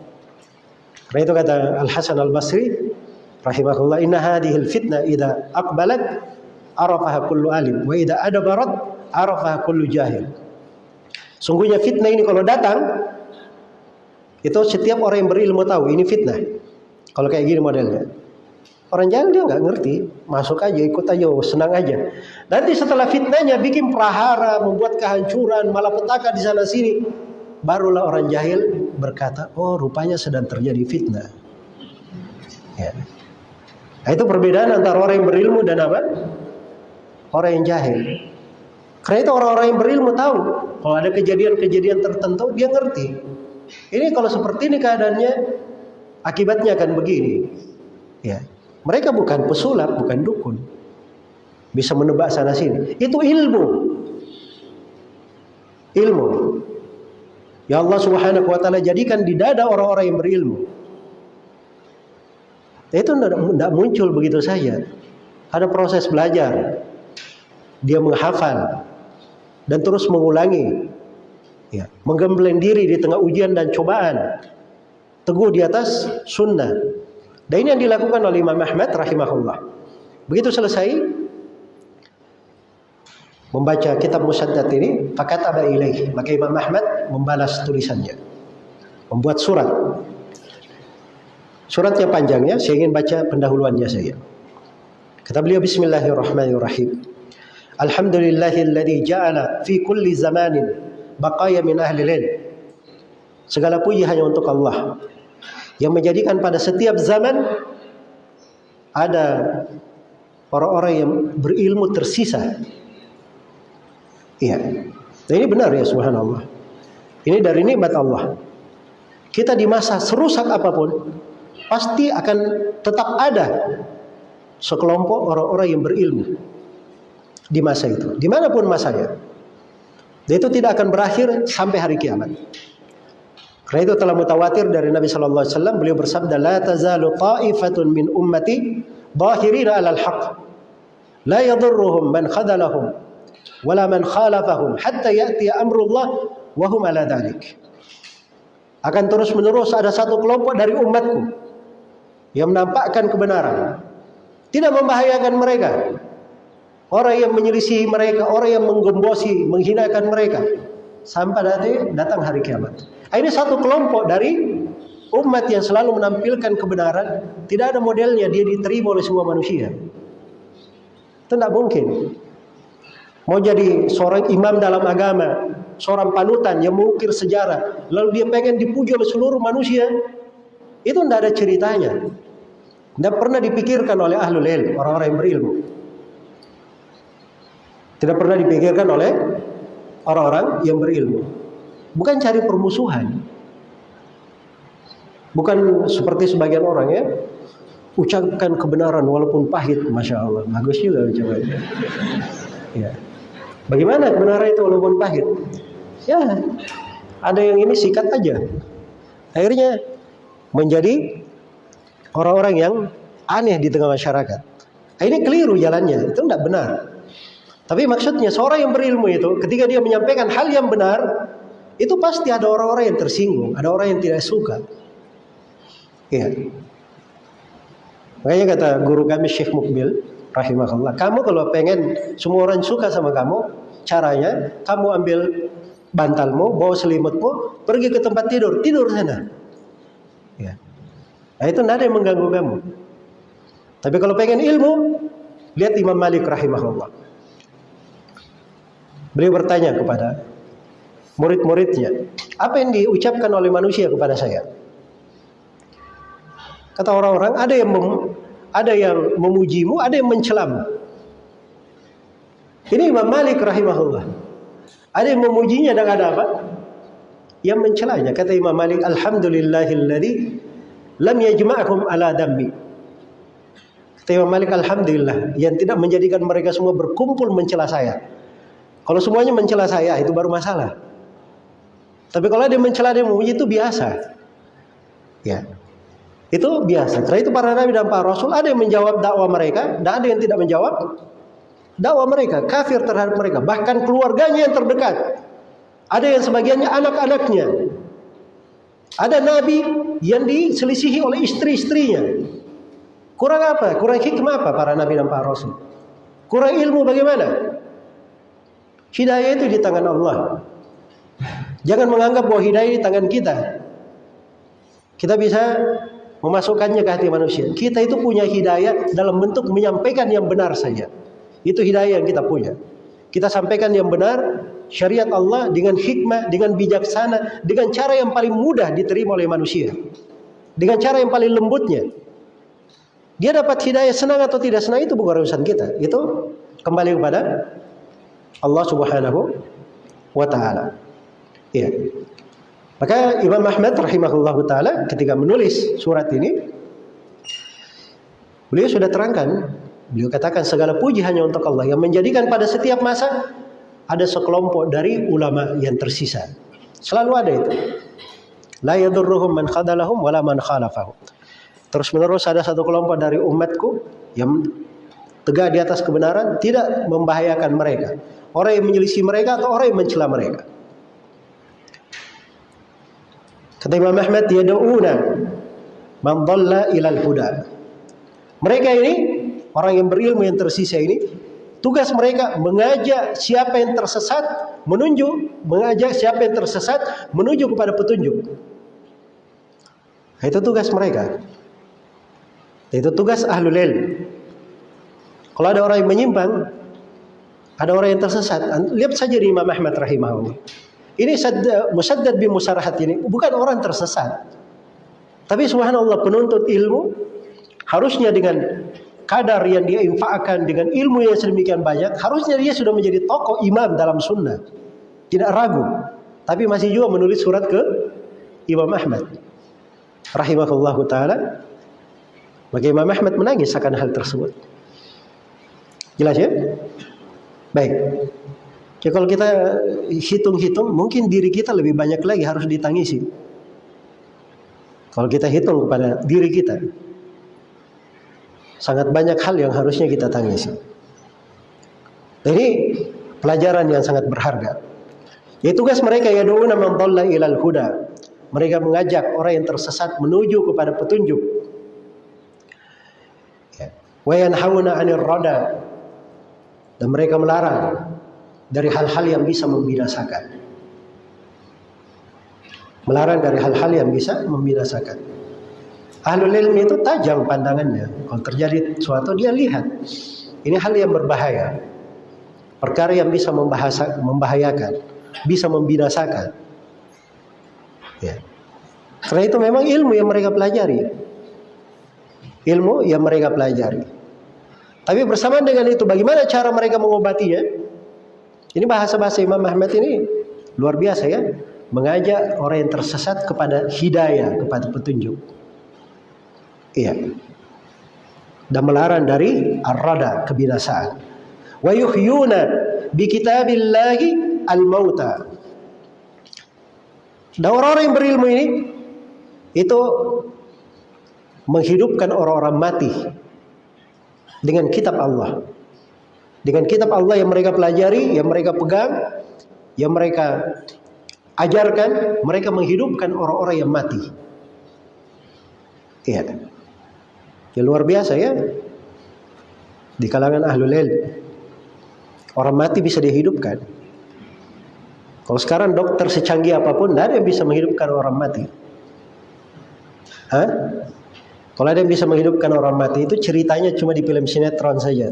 Karena itu kata Al Hasan Al Basri, rahimahullah, Inna hadhil fitnah ida akbalat arafaha kullu alim, wa ida adabarat arafaha kullu jahil. Sungguhnya fitnah ini kalau datang, itu setiap orang yang berilmu tahu ini fitnah. Kalau kayak gini modelnya. Orang jahil dia nggak ngerti, masuk aja, ikut aja, oh, senang aja. Nanti setelah fitnahnya bikin prahara, membuat kehancuran, malah petaka di sana sini, barulah orang jahil berkata, oh rupanya sedang terjadi fitnah. Ya. Nah, itu perbedaan antara orang yang berilmu dan apa? Orang yang jahil. Karena itu orang-orang yang berilmu tahu kalau ada kejadian-kejadian tertentu dia ngerti. Ini kalau seperti ini keadaannya akibatnya akan begini. Ya. Mereka bukan pesulap, bukan dukun. Bisa menebak sana sini. Itu ilmu. Ilmu. Ya Allah Subhanahu wa taala jadikan di dada orang-orang yang berilmu. Itu tidak muncul begitu saja. Ada proses belajar. Dia menghafal dan terus mengulangi. Ya, menggembleng diri di tengah ujian dan cobaan. Teguh di atas sunnah. Dan ini yang dilakukan oleh Imam Ahmad rahimahullah. Begitu selesai membaca kitab Musaddad ini, fakat ada ilaih. Maka Imam Ahmad membalas tulisannya. Membuat surat. Suratnya panjangnya, saya ingin baca pendahuluannya saya. Kata beliau Bismillahirrahmanirrahim. Alhamdulillahilladzi ja'ala fi kulli zamanin baqaya min ahli. Segala puji hanya untuk Allah yang menjadikan pada setiap zaman ada orang-orang yang berilmu tersisa. Iya. Nah, ini benar ya subhanallah. Ini dari nikmat Allah. Kita di masa serusak apa pun pasti akan tetap ada sekelompok orang-orang yang berilmu di masa itu, di mana pun masanya. Dan itu tidak akan berakhir sampai hari kiamat. Karena itu telah mutawatir dari Nabi Shallallahu Alaihi Wasallam beliau bersabda, لا تزال طائفة من أمتي ظاهرين على الحق لا يضرهم من خذلهم ولا من خالفهم حتى يأتي أمر الله وهم على ذلك. Akan terus menerus ada satu kelompok dari umatku yang menampakkan kebenaran, tidak membahayakan mereka orang yang menyelisihi mereka, orang yang menggembosi, menghinakan mereka sampai nanti datang hari kiamat. Ini satu kelompok dari umat yang selalu menampilkan kebenaran, tidak ada modelnya dia diterima oleh semua manusia. Tidak mungkin. Mau jadi seorang imam dalam agama, seorang panutan yang mengukir sejarah, lalu dia pengen dipuji oleh seluruh manusia, itu tidak ada ceritanya. Tidak pernah dipikirkan oleh ahlul ilm, orang-orang yang berilmu. Tidak pernah dipikirkan oleh orang-orang yang berilmu. Bukan cari permusuhan. Bukan seperti sebagian orang ya, ucapkan kebenaran walaupun pahit, masya Allah, bagus juga ucapannya. Ya. Bagaimana kebenaran itu walaupun pahit? Ya, ada yang ini sikat aja. Akhirnya menjadi orang-orang yang aneh di tengah masyarakat. Ini keliru jalannya, itu tidak benar. Tapi maksudnya seorang yang berilmu itu ketika dia menyampaikan hal yang benar, itu pasti ada orang-orang yang tersinggung, ada orang yang tidak suka. Ya. Makanya kata guru kami Syekh Mukbil rahimahullah, kamu kalau pengen semua orang suka sama kamu, caranya kamu ambil bantalmu, bawa selimutmu, pergi ke tempat tidur, tidur sana. Ya. Nah itu tidak ada yang mengganggu kamu. Tapi kalau pengen ilmu, lihat Imam Malik rahimahullah. Beliau bertanya kepada murid-muridnya, apa yang diucapkan oleh manusia kepada saya? Kata orang-orang, ada yang mem, ada yang memujimu, ada yang mencelamu. Ini Imam Malik rahimahullah. Ada yang memujinya dan ada apa? Yang mencelanya. Kata Imam Malik, Alhamdulillahilladzi lam yajma'akum ala dammi. Kata Imam Malik, Alhamdulillah. Yang tidak menjadikan mereka semua berkumpul mencela saya. Kalau semuanya mencela saya itu baru masalah. Tapi kalau dia mencela dia memuji itu biasa. Ya. Itu biasa. Karena itu para nabi dan para rasul ada yang menjawab dakwah mereka dan ada yang tidak menjawab dakwah mereka, kafir terhadap mereka, bahkan keluarganya yang terdekat. Ada yang sebagiannya anak-anaknya. Ada nabi yang diselisihi oleh istri-istrinya. Kurang apa? Kurang hikmah apa para nabi dan para rasul? Kurang ilmu bagaimana? Hidayah itu di tangan Allah. Jangan menganggap bahwa hidayah di tangan kita. Kita bisa memasukkannya ke hati manusia. Kita itu punya hidayah dalam bentuk menyampaikan yang benar saja. Itu hidayah yang kita punya. Kita sampaikan yang benar, syariat Allah dengan hikmah, dengan bijaksana, dengan cara yang paling mudah diterima oleh manusia. Dengan cara yang paling lembutnya. Dia dapat hidayah senang atau tidak senang itu bukan urusan kita. Itu kembali kepada Allah Subhanahu wa taala. Ya. Maka Imam Ahmad rahimahullahu taala ketika menulis surat ini beliau sudah terangkan, beliau katakan segala puji hanya untuk Allah yang menjadikan pada setiap masa ada sekelompok dari ulama yang tersisa. Selalu ada itu. La yadurruhum man khadalahum wala man khalafahum. Terus menerus ada satu kelompok dari umatku yang tegak di atas kebenaran tidak membahayakan mereka orang yang menyelisih mereka atau orang yang mencela mereka. Kata Imam Ahmad, yad'una man dhalla ilal huda. Mereka ini orang yang berilmu yang tersisa ini tugas mereka mengajak siapa yang tersesat menunjuk, mengajak siapa yang tersesat menuju kepada petunjuk. Itu tugas mereka. Itu tugas ahlul ilm. Kalau ada orang yang menyimpang, ada orang yang tersesat. Lihat saja di Imam Ahmad rahimahullah. Ini Musaddad bin Musarahat ini bukan orang tersesat. Tapi subhanallah penuntut ilmu harusnya dengan kadar yang dia infakkan dengan ilmu yang sedemikian banyak, harusnya dia sudah menjadi tokoh imam dalam sunnah. Tidak ragu. Tapi masih juga menulis surat ke Imam Ahmad. Rahimahullah ta'ala. Maka Imam Ahmad menangis akan hal tersebut. Jelas ya? Baik. Ya kalau kita hitung-hitung, mungkin diri kita lebih banyak lagi harus ditangisi. Kalau kita hitung kepada diri kita, sangat banyak hal yang harusnya kita tangisi. Ini pelajaran yang sangat berharga. Ya tugas mereka ya man dhalla ilal huda. Mereka mengajak orang yang tersesat menuju kepada petunjuk. Ya. Wa yanhauna 'anil rada dan mereka melarang dari hal-hal yang bisa membinasakan. Melarang dari hal-hal yang bisa membinasakan. Ahlul ilmi itu tajam pandangannya. Kalau terjadi sesuatu dia lihat. Ini hal yang berbahaya. Perkara yang bisa membahasa, membahayakan, bisa membinasakan. Ya. Karena itu memang ilmu yang mereka pelajari. Ilmu yang mereka pelajari. Tapi bersamaan dengan itu, bagaimana cara mereka mengobatinya? Ini bahasa-bahasa Imam Ahmad ini luar biasa ya. Mengajak orang yang tersesat kepada hidayah, kepada petunjuk. Iya. Dan melarang dari ar-rada, kebinasaan. Wa yuhyuna bi kitabillahi al-mauta. Dan orang-orang yang berilmu ini itu menghidupkan orang-orang mati dengan kitab Allah. Dengan kitab Allah yang mereka pelajari, yang mereka pegang, yang mereka ajarkan, mereka menghidupkan orang-orang yang mati. Iya. Ya luar biasa ya. Di kalangan ahlul ilm. Orang mati bisa dihidupkan. Kalau sekarang dokter secanggih apa pun, tidak ada yang bisa menghidupkan orang mati. Hah? Kalau ada yang bisa menghidupkan orang mati itu ceritanya cuma di film sinetron saja.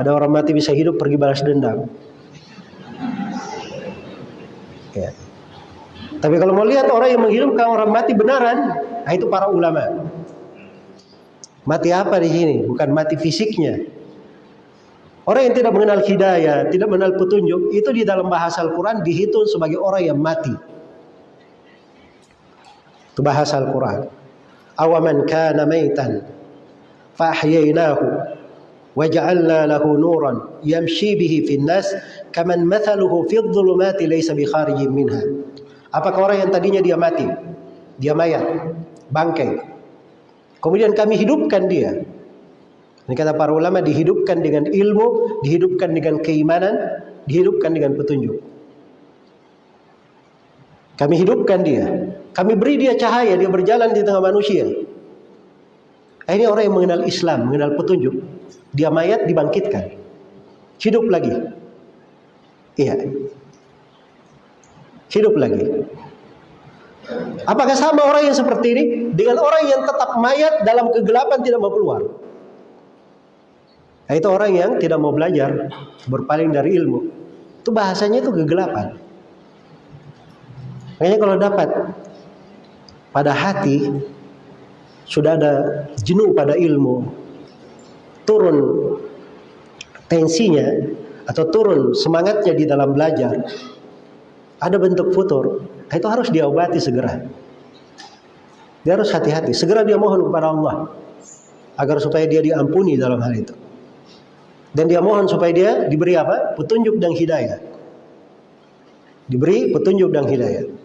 Ada orang mati bisa hidup pergi balas dendam. Ya. Tapi kalau mau lihat orang yang menghidupkan orang mati benaran, nah itu para ulama. Mati apa di sini? Bukan mati fisiknya. Orang yang tidak mengenal hidayah, tidak mengenal petunjuk, itu di dalam bahasa Al-Quran dihitung sebagai orang yang mati. Itu bahasa Al-Quran awaman kana maitan fahyainahu waja'alna lahu nuran yamshi bihi fin nas kaman mathaluhu fi dhulumati laysa bi kharijin minha apakah orang yang tadinya dia mati dia mayat bangkai kemudian kami hidupkan dia. Ini kata para ulama dihidupkan dengan ilmu dihidupkan dengan keimanan dihidupkan dengan petunjuk. Kami hidupkan dia. Kami beri dia cahaya, dia berjalan di tengah manusia. Ini orang yang mengenal Islam, mengenal petunjuk. Dia mayat dibangkitkan. Hidup lagi. Iya. Hidup lagi. Apakah sama orang yang seperti ini dengan orang yang tetap mayat dalam kegelapan tidak mau keluar? Nah, itu orang yang tidak mau belajar, berpaling dari ilmu. Itu bahasanya itu kegelapan. Makanya kalau dapat pada hati sudah ada jenuh pada ilmu, turun tensinya atau turun semangatnya di dalam belajar, ada bentuk futur, nah itu harus diobati segera. Dia harus hati-hati, segera dia mohon kepada Allah agar supaya dia diampuni dalam hal itu. Dan dia mohon supaya dia diberi apa? Petunjuk dan hidayah. Diberi petunjuk dan hidayah.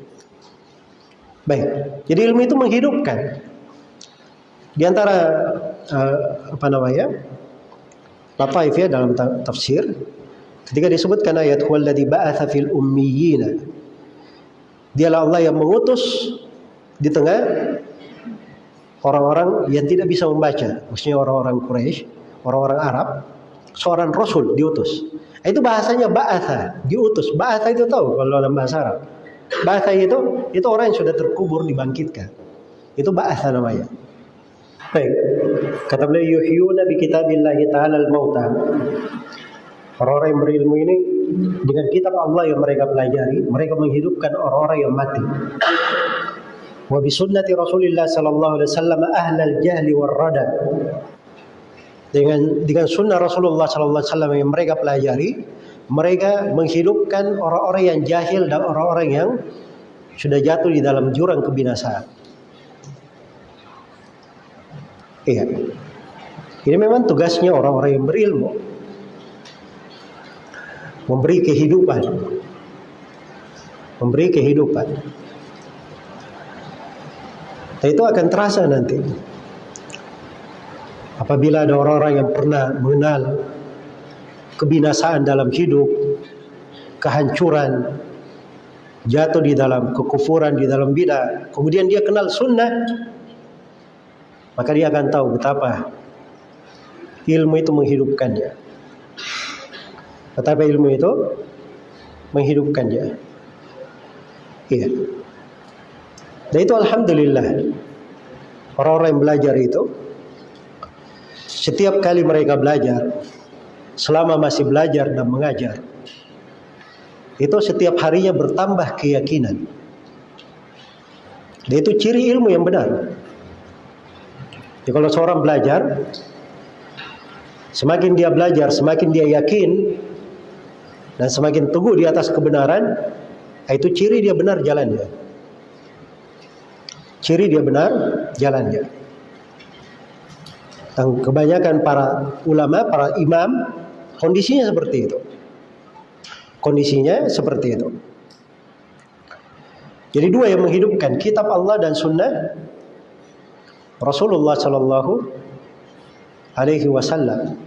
Baik. Jadi ilmu itu menghidupkan. Di antara uh, apa namanya? Lataif ya dalam tafsir ketika disebutkan ayat huwallazi ba'atsa fil ummiyina. Dialah Allah yang mengutus di tengah orang-orang yang tidak bisa membaca, maksudnya orang-orang Quraisy, orang-orang Arab, seorang rasul diutus. Itu bahasanya ba'atsa, diutus. Ba'atsa itu tahu kalau dalam bahasa Arab. Bahasa itu itu orang yang sudah terkubur dibangkitkan. Itu bahasa namanya. Baik. Kata beliau yuhyuna bi kitabillahi ta'ala al-mauta. Orang-orang yang berilmu ini dengan kitab Allah yang mereka pelajari, mereka menghidupkan orang-orang yang mati. Wa bi sunnati Rasulillah sallallahu alaihi wasallam ahlal jahli war rada. Dengan dengan sunnah Rasulullah sallallahu alaihi wasallam yang mereka pelajari, mereka menghidupkan orang-orang yang jahil dan orang-orang yang sudah jatuh di dalam jurang kebinasaan. Iya. Ini memang tugasnya orang-orang yang berilmu. Memberi kehidupan. Memberi kehidupan. Dan itu akan terasa nanti. Apabila ada orang-orang yang pernah mengenal kebinasaan dalam hidup, kehancuran, jatuh di dalam kekufuran, di dalam bidah, kemudian dia kenal sunnah, maka dia akan tahu betapa ilmu itu menghidupkannya. Tetapi ilmu itu menghidupkan dia. Iya. Dan itu alhamdulillah orang-orang yang belajar itu setiap kali mereka belajar selama masih belajar dan mengajar itu setiap harinya bertambah keyakinan. Dan itu ciri ilmu yang benar. Jadi kalau seorang belajar, semakin dia belajar, semakin dia yakin dan semakin teguh di atas kebenaran, itu ciri dia benar jalannya. Ciri dia benar jalannya. Dan kebanyakan para ulama, para imam, kondisinya seperti itu. Kondisinya seperti itu. Jadi dua yang menghidupkan kitab Allah dan sunnah Rasulullah Sallallahu Alaihi Wasallam.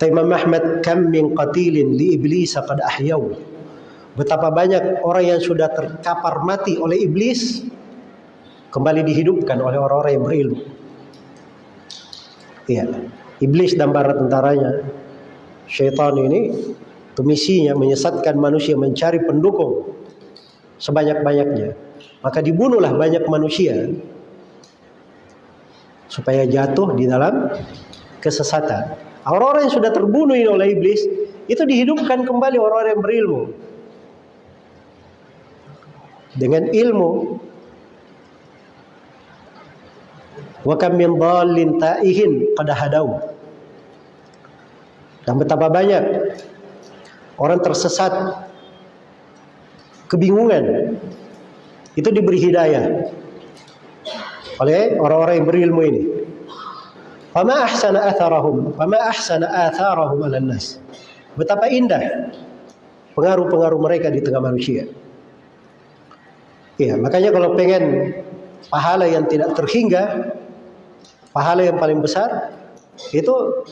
Imam Ahmad kam min qatilin li iblis qad ahyau. Betapa banyak orang yang sudah terkapar mati oleh iblis kembali dihidupkan oleh orang-orang yang berilmu. Iya, iblis dan para tentaranya, syaitan ini misinya menyesatkan manusia mencari pendukung sebanyak-banyaknya maka dibunuhlah banyak manusia supaya jatuh di dalam kesesatan. Orang-orang yang sudah terbunuh oleh iblis itu dihidupkan kembali orang-orang yang berilmu. Dengan ilmu wa kam min dhallin ta'ihin qad hadau. Dan betapa banyak orang tersesat kebingungan itu diberi hidayah oleh orang-orang yang berilmu ini. Fama ahsana atharahum, fama ahsana atharahum ala nas. Betapa indah pengaruh-pengaruh mereka di tengah manusia. Iya, makanya kalau pengen pahala yang tidak terhingga, pahala yang paling besar itu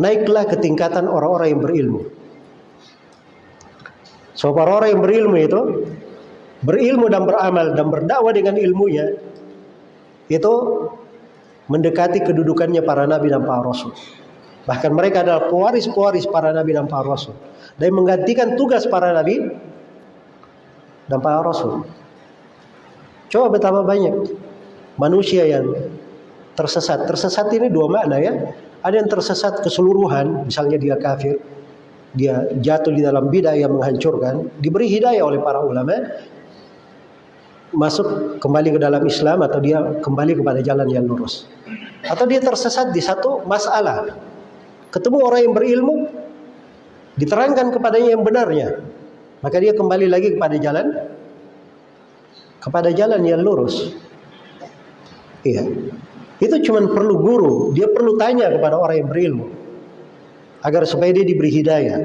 naiklah ke tingkatan orang-orang yang berilmu. So orang-orang yang berilmu itu berilmu dan beramal dan berdakwah dengan ilmunya itu mendekati kedudukannya para nabi dan para rasul. Bahkan mereka adalah pewaris-pewaris para nabi dan para rasul dan menggantikan tugas para nabi dan para rasul. Coba betapa banyak manusia yang tersesat. Tersesat ini dua makna ya. Ada yang tersesat keseluruhan, misalnya dia kafir, dia jatuh di dalam bidah yang menghancurkan, diberi hidayah oleh para ulama, masuk kembali ke dalam Islam atau dia kembali kepada jalan yang lurus. Atau dia tersesat di satu masalah. Ketemu orang yang berilmu, diterangkan kepadanya yang benarnya. Maka dia kembali lagi kepada jalan kepada jalan yang lurus. Iya. Itu cuma perlu guru, dia perlu tanya kepada orang yang berilmu agar supaya dia diberi hidayah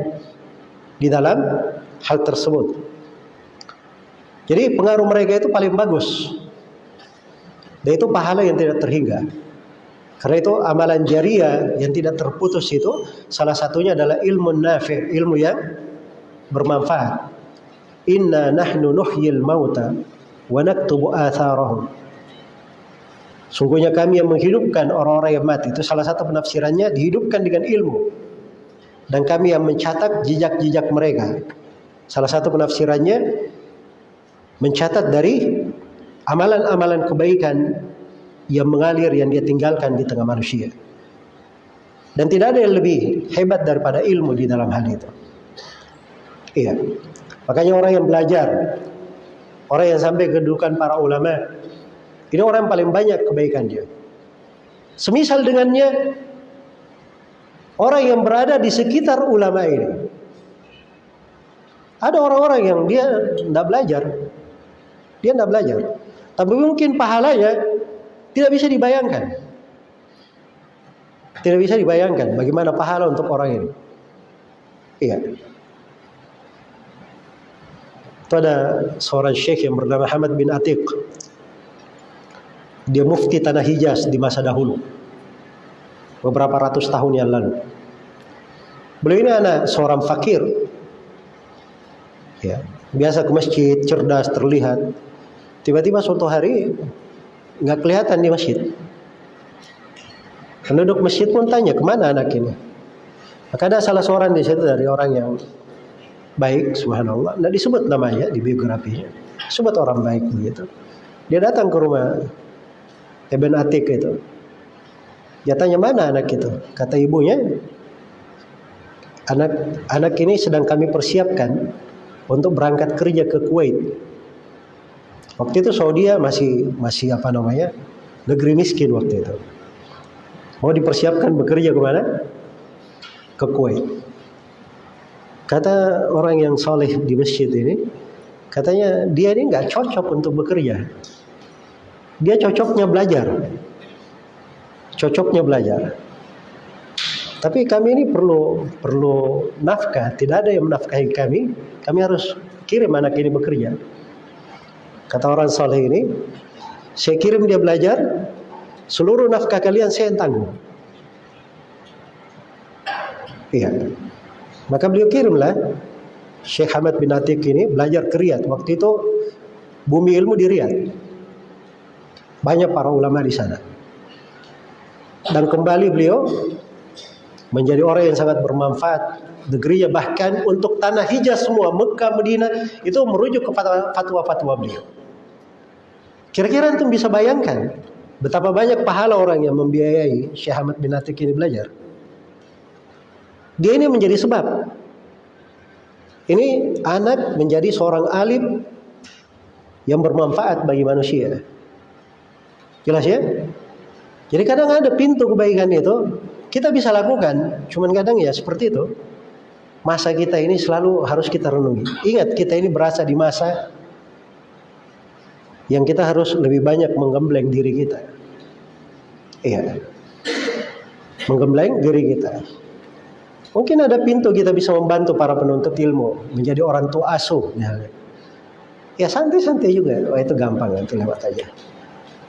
di dalam hal tersebut. Jadi pengaruh mereka itu paling bagus. Dan itu pahala yang tidak terhingga. Karena itu amalan jariah yang tidak terputus itu salah satunya adalah ilmu nafi, ilmu yang bermanfaat. Inna nahnu nuhyil mauta wa naktubu atharahum. Sungguhnya kami yang menghidupkan orang-orang yang mati itu salah satu penafsirannya dihidupkan dengan ilmu. Dan kami yang mencatat jejak-jejak mereka. Salah satu penafsirannya mencatat dari amalan-amalan kebaikan yang mengalir yang dia tinggalkan di tengah manusia. Dan tidak ada yang lebih hebat daripada ilmu di dalam hal itu. Iya. Makanya orang yang belajar, orang yang sampai kedudukan para ulama, ini orang paling banyak kebaikan dia. Semisal dengannya orang yang berada di sekitar ulama ini. Ada orang-orang yang dia tidak belajar, dia tidak belajar. Tapi mungkin pahalanya tidak bisa dibayangkan. Tidak bisa dibayangkan bagaimana pahala untuk orang ini. Iya. Itu ada seorang syekh yang bernama Hamad bin Atiq. Dia mufti tanah Hijaz di masa dahulu. Beberapa ratus tahun yang lalu. Beliau ini anak seorang fakir. Ya, biasa ke masjid, cerdas, terlihat. Tiba-tiba suatu hari nggak kelihatan di masjid. Penduduk masjid pun tanya ke mana anak ini. Maka ada salah seorang di situ dari orang yang baik, subhanallah. Nah disebut namanya di biografinya. Sebut orang baik begitu. Dia datang ke rumah Ibn Atik itu. Dia tanya mana anak itu? Kata ibunya, anak anak ini sedang kami persiapkan untuk berangkat kerja ke Kuwait. Waktu itu Saudi masih masih apa namanya negeri miskin waktu itu. Mau dipersiapkan bekerja ke mana? Ke Kuwait. Kata orang yang soleh di masjid ini, katanya dia ini nggak cocok untuk bekerja. Dia cocoknya belajar. Cocoknya belajar. Tapi kami ini perlu perlu nafkah. Tidak ada yang menafkahi kami. Kami harus kirim anak ini bekerja. Kata orang soleh ini, saya kirim dia belajar. Seluruh nafkah kalian saya yang tanggung. Iya. Maka beliau kirimlah Syekh Hamad bin Atik ini belajar ke Riyadh. Waktu itu bumi ilmu di Riyadh. Banyak para ulama di sana. Dan kembali beliau menjadi orang yang sangat bermanfaat negerinya bahkan untuk tanah Hijaz semua Mekah Medina itu merujuk kepada fatwa-fatwa beliau. Kira-kira antum bisa bayangkan betapa banyak pahala orang yang membiayai Syekh Ahmad bin Atik ini belajar. Dia ini menjadi sebab. Ini anak menjadi seorang alim yang bermanfaat bagi manusia. Jelas ya? Jadi kadang ada pintu kebaikan itu kita bisa lakukan, cuman kadang ya seperti itu. Masa kita ini selalu harus kita renungi. Ingat kita ini berasa di masa yang kita harus lebih banyak menggembleng diri kita. Iya. Menggembleng diri kita. Mungkin ada pintu kita bisa membantu para penuntut ilmu menjadi orang tua asuh. Ya santai-santai juga. Oh itu gampang nanti lewat aja.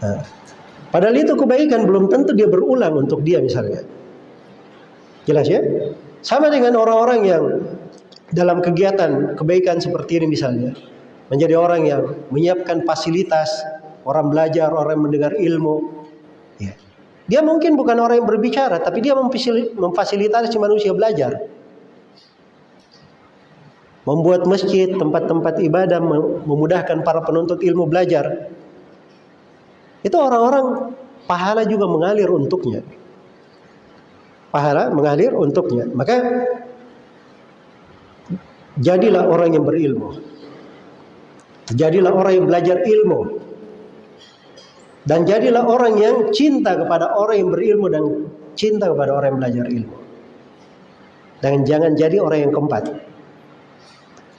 Nah, padahal itu kebaikan belum tentu dia berulang untuk dia misalnya. Jelas ya? Sama dengan orang-orang yang dalam kegiatan kebaikan seperti ini misalnya. Menjadi orang yang menyiapkan fasilitas, orang belajar, orang mendengar ilmu, dia mungkin bukan orang yang berbicara, tapi dia memfasilitasi manusia belajar. Membuat masjid, tempat-tempat ibadah, memudahkan para penuntut ilmu belajar. Itu orang-orang pahala juga mengalir untuknya. Pahala mengalir untuknya. Maka jadilah orang yang berilmu. Jadilah orang yang belajar ilmu. Dan jadilah orang yang cinta kepada orang yang berilmu dan cinta kepada orang yang belajar ilmu. Dan jangan jadi orang yang keempat.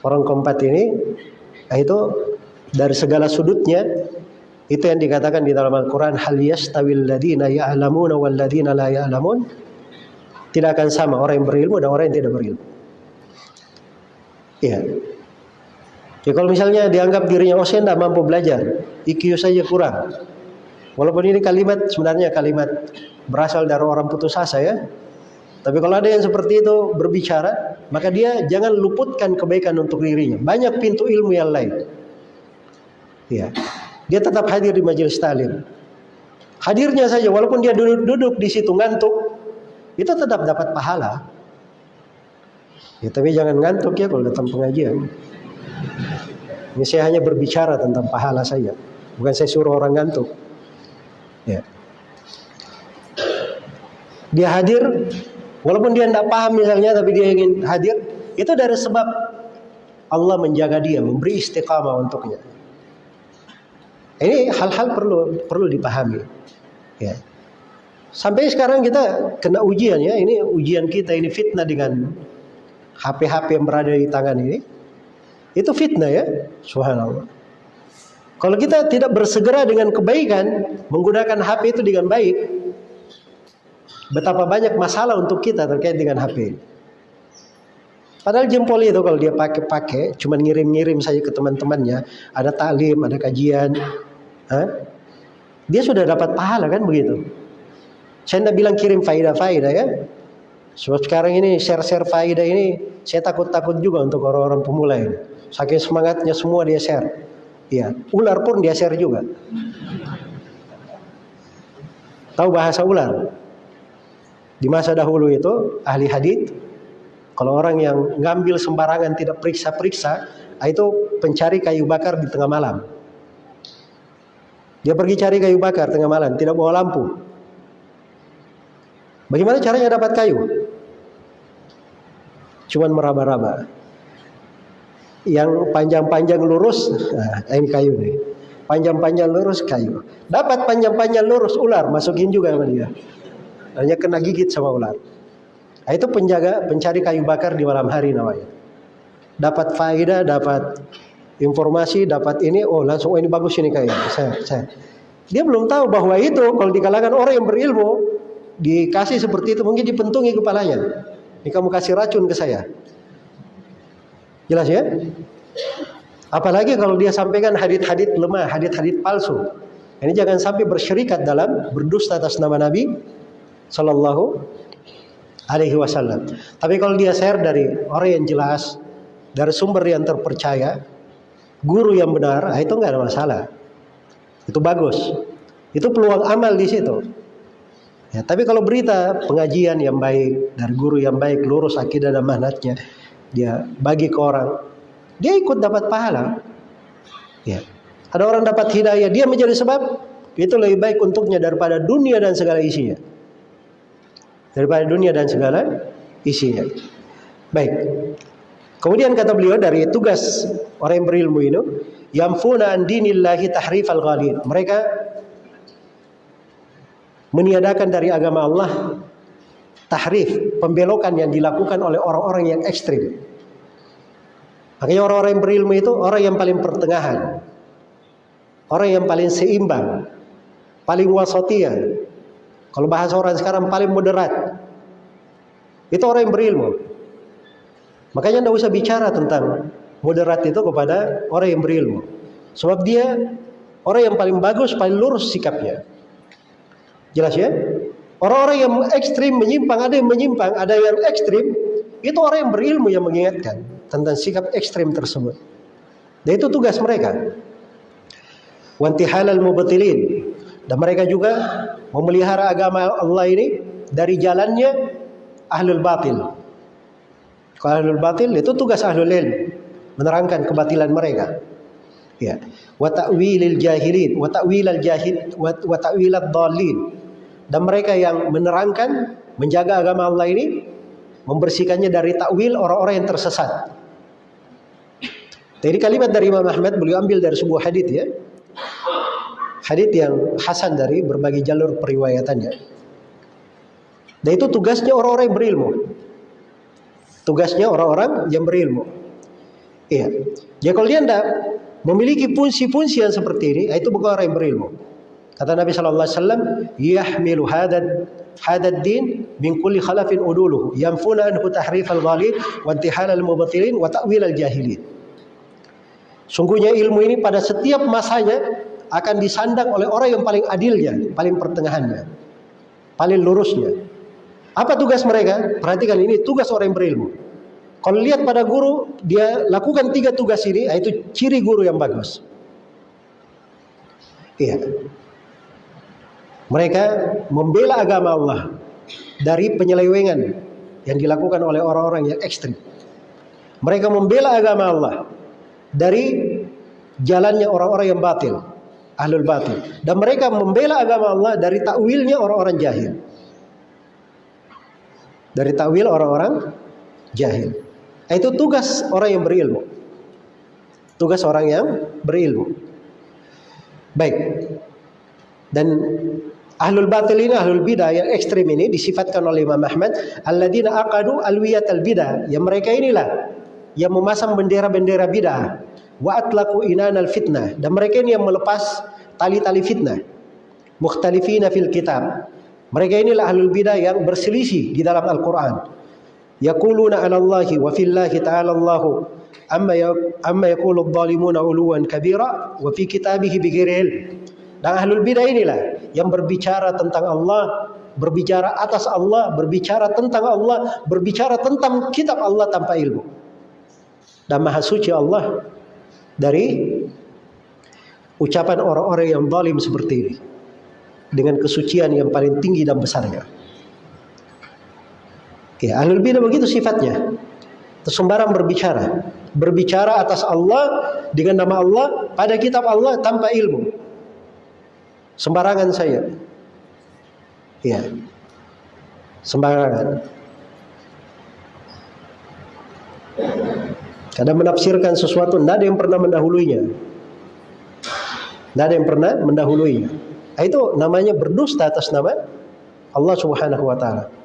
Orang keempat ini itu dari segala sudutnya itu yang dikatakan di dalam Al-Quran hal yastawil ladina ya'lamuna wal ladina la ya'lamun tidak akan sama orang yang berilmu dan orang yang tidak berilmu. Iya. Jadi kalau misalnya dianggap dirinya oh saya tidak mampu belajar, IQ saja kurang, Walaupun ini kalimat sebenarnya kalimat berasal dari orang putus asa ya. Tapi kalau ada yang seperti itu berbicara, maka dia jangan luputkan kebaikan untuk dirinya. Banyak pintu ilmu yang lain. Ya. Dia tetap hadir di majelis talim. Hadirnya saja walaupun dia duduk-duduk di situ ngantuk, itu tetap dapat pahala. Ya, tapi jangan ngantuk ya kalau datang pengajian. Ini saya hanya berbicara tentang pahala saja. Bukan saya suruh orang ngantuk. Ya. Dia hadir, walaupun dia tidak paham misalnya, tapi dia ingin hadir, itu dari sebab Allah menjaga dia, memberi istiqamah untuknya. Ini hal-hal perlu perlu dipahami. Ya. Sampai sekarang kita kena ujian ya, ini ujian kita ini fitnah dengan HP-HP yang berada di tangan ini. Itu fitnah ya, subhanallah. Kalau kita tidak bersegera dengan kebaikan, menggunakan HP itu dengan baik, betapa banyak masalah untuk kita terkait dengan HP. Padahal jempol itu kalau dia pakai-pakai, cuma ngirim-ngirim saja ke teman-temannya, ada taklim, ada kajian, ha? dia sudah dapat pahala kan begitu. Saya tidak bilang kirim faidah-faidah ya. Sebab sekarang ini share-share faidah ini, saya takut-takut juga untuk orang-orang pemula ini. Saking semangatnya semua dia share. Ya, ular pun dia share juga. Tahu bahasa ular? Di masa dahulu itu ahli hadith Kalau orang yang ngambil sembarangan tidak periksa-periksa, itu pencari kayu bakar di tengah malam. Dia pergi cari kayu bakar tengah malam, tidak bawa lampu. Bagaimana caranya dapat kayu? Cuman meraba-raba. Yang panjang-panjang lurus, nah, ini kayu nih. Panjang-panjang lurus kayu. Dapat panjang-panjang lurus ular, masukin juga sama dia. Hanya kena gigit sama ular. Nah, itu penjaga pencari kayu bakar di malam hari namanya. Dapat faedah, dapat informasi, dapat ini, oh langsung oh ini bagus ini kayu. Saya, saya. Dia belum tahu bahwa itu kalau di kalangan orang yang berilmu dikasih seperti itu mungkin dipentungi kepalanya. Ini kamu kasih racun ke saya. Jelas ya? Apalagi kalau dia sampaikan hadit-hadit lemah, hadit-hadit palsu. Ini jangan sampai bersyirikat dalam berdusta atas nama Nabi Sallallahu alaihi wasallam. Tapi kalau dia share dari orang yang jelas, dari sumber yang terpercaya, guru yang benar, ah, itu nggak ada masalah. Itu bagus. Itu peluang amal di situ. Ya, tapi kalau berita pengajian yang baik dari guru yang baik, lurus akidah dan manhatnya, dia bagi ke orang, dia ikut dapat pahala. Ya. Ada orang dapat hidayah, dia menjadi sebab itu lebih baik untuknya daripada dunia dan segala isinya daripada dunia dan segala isinya. Baik. Kemudian kata beliau dari tugas orang yang berilmu ini, yamfuna an dinillahi tahrifal ghalid. Mereka meniadakan dari agama Allah tahrif, pembelokan yang dilakukan oleh orang-orang yang ekstrim. Makanya orang-orang yang berilmu itu orang yang paling pertengahan. Orang yang paling seimbang, paling wasatiyah, kalau bahasa orang sekarang paling moderat. Itu orang yang berilmu. Makanya tidak usah bicara tentang moderat itu kepada orang yang berilmu. Sebab dia orang yang paling bagus, paling lurus sikapnya. Jelas ya? Orang-orang yang ekstrim menyimpang, ada yang menyimpang, ada yang ekstrim, itu orang yang berilmu yang mengingatkan tentang sikap ekstrim tersebut. Dan itu tugas mereka. Wanti halal mubatilin. Dan mereka juga memelihara agama Allah ini dari jalannya ahlul batil. Kalau ahlul batil itu tugas ahlul ilm menerangkan kebatilan mereka. Ya. Wa ta'wilil jahilin, wa ta'wilal jahil wa ta'wilad dhalin. Dan mereka yang menerangkan, menjaga agama Allah ini membersihkannya dari takwil orang-orang yang tersesat. Jadi kalimat dari Imam Ahmad beliau ambil dari sebuah hadis ya hadith yang hasan dari berbagai jalur periwayatannya. Dan itu tugasnya orang-orang yang berilmu. Tugasnya orang-orang yang berilmu. Iya. Jadi kalau dia tidak memiliki fungsi-fungsi yang seperti ini, itu bukan orang yang berilmu. Kata Nabi sallallahu alaihi wasallam, "Yahmilu hadad hadad din min kulli khalafin uduluhu, yanfuna anhu tahrif al-ghalid wa intihal al-mubtilin wa ta'wil al-jahilin." Sungguhnya ilmu ini pada setiap masanya akan disandang oleh orang yang paling adilnya, paling pertengahannya, paling lurusnya. Apa tugas mereka? Perhatikan ini tugas orang yang berilmu. Kalau lihat pada guru, dia lakukan tiga tugas ini, ah, itu ciri guru yang bagus. Iya. Mereka membela agama Allah dari penyelewengan yang dilakukan oleh orang-orang yang ekstrim. Mereka membela agama Allah dari jalannya orang-orang yang batil ahlul batil dan mereka membela agama Allah dari takwilnya orang-orang jahil. Dari takwil orang-orang jahil. Itu tugas orang yang berilmu. Tugas orang yang berilmu. Baik. Dan ahlul batil ini ahlul bidah yang ekstrim ini disifatkan oleh Imam Ahmad alladzina aqadu alwiyat albidah. Yang mereka inilah yang memasang bendera-bendera bidah wa atlaqu inanal fitnah dan mereka ini yang melepas tali-tali fitnah mukhtalifina fil kitab mereka inilah ahlul bidah yang berselisih di dalam Al-Qur'an yaquluna 'ala Allahi wa fillahi ta'ala Allah amma amma yaqulu adh-dhalimuna 'uluwan kabira wa fi kitabihi bighairi ilm dan ahlul bidah inilah yang berbicara tentang Allah berbicara atas Allah berbicara tentang Allah berbicara tentang kitab Allah tanpa ilmu. Dan maha suci Allah dari ucapan orang-orang yang zalim seperti ini. Dengan kesucian yang paling tinggi dan besarnya. Ya, ahlul bidah begitu sifatnya. sembarang berbicara. Berbicara atas Allah dengan nama Allah pada kitab Allah tanpa ilmu. Sembarangan saya. Ya. Sembarangan. Kadang menafsirkan sesuatu, tidak ada yang pernah mendahulunya. Tidak ada yang pernah mendahulunya. Nah, itu namanya berdusta atas nama Allah Subhanahu wa taala.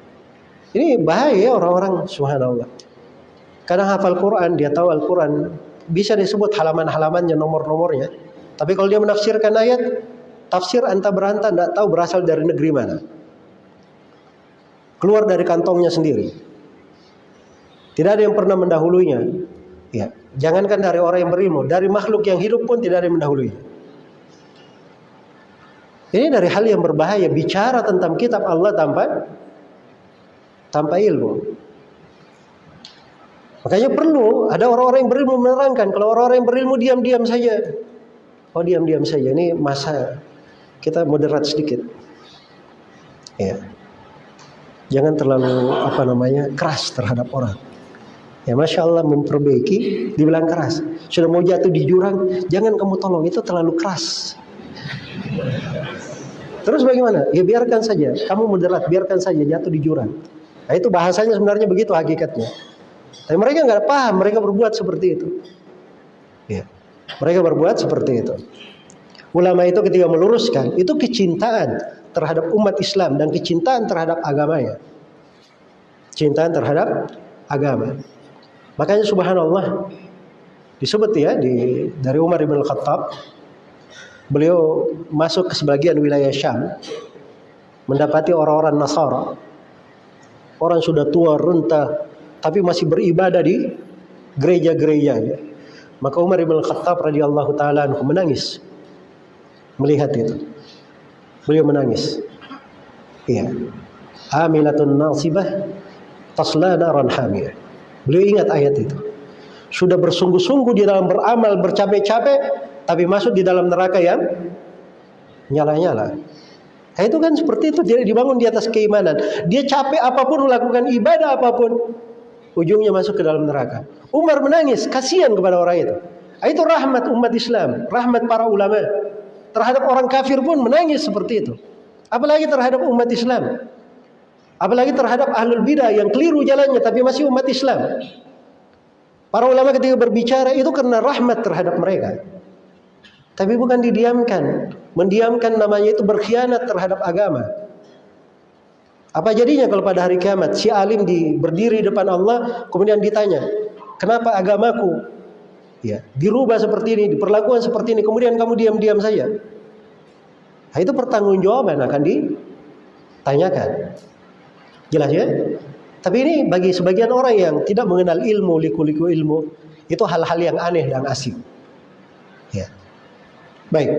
Ini bahaya orang-orang subhanallah. Kadang hafal Quran, dia tahu Al-Quran, bisa disebut halaman-halamannya, nomor-nomornya. Tapi kalau dia menafsirkan ayat, tafsir anta beranta tidak tahu berasal dari negeri mana. Keluar dari kantongnya sendiri. Tidak ada yang pernah mendahulunya. Ya, jangankan dari orang yang berilmu, dari makhluk yang hidup pun tidak ada yang mendahului. Ini dari hal yang berbahaya bicara tentang kitab Allah tanpa tanpa ilmu. Makanya perlu ada orang-orang yang berilmu menerangkan. Kalau orang-orang yang berilmu diam-diam saja. Oh diam-diam saja. Ini masa kita moderat sedikit. Ya. Jangan terlalu apa namanya keras terhadap orang. Ya masya Allah memperbaiki, dibilang keras. Sudah mau jatuh di jurang, jangan kamu tolong itu terlalu keras. Terus bagaimana? Ya biarkan saja. Kamu moderat, biarkan saja jatuh di jurang. Nah itu bahasanya sebenarnya begitu hakikatnya. Tapi mereka nggak paham, mereka berbuat seperti itu. Ya. Mereka berbuat seperti itu. Ulama itu ketika meluruskan, itu kecintaan terhadap umat Islam dan kecintaan terhadap agamanya. Cintaan terhadap agama. Makanya subhanallah disebut ya di dari Umar bin Khattab beliau masuk ke sebagian wilayah Syam mendapati orang-orang Nasara orang sudah tua renta tapi masih beribadah di gereja-gereja. Maka Umar bin Khattab radhiyallahu taala menangis melihat itu. Beliau menangis. Iya. Amilatun nasibah tasla naran hamiyah. Beliau ingat ayat itu. Sudah bersungguh-sungguh di dalam beramal, bercapek-capek, tapi masuk di dalam neraka yang nyala-nyala. Nah, itu kan seperti itu, dia dibangun di atas keimanan. Dia capek apa pun melakukan ibadah apa pun, ujungnya masuk ke dalam neraka. Umar menangis, kasihan kepada orang itu. Ah, itu rahmat umat Islam, rahmat para ulama. Terhadap orang kafir pun menangis seperti itu. Apalagi terhadap umat Islam. Apalagi terhadap ahlul bidah yang keliru jalannya tapi masih umat Islam. Para ulama ketika berbicara itu karena rahmat terhadap mereka. Tapi bukan didiamkan. Mendiamkan namanya itu berkhianat terhadap agama. Apa jadinya kalau pada hari kiamat si alim di berdiri depan Allah kemudian ditanya, "Kenapa agamaku ya dirubah seperti ini, diperlakukan seperti ini, kemudian kamu diam-diam saja?" Nah, itu pertanggungjawaban akan ditanyakan. Jelas ya? Tapi ini bagi sebagian orang yang tidak mengenal ilmu, liku-liku ilmu, itu hal-hal yang aneh dan asing. Ya. Baik.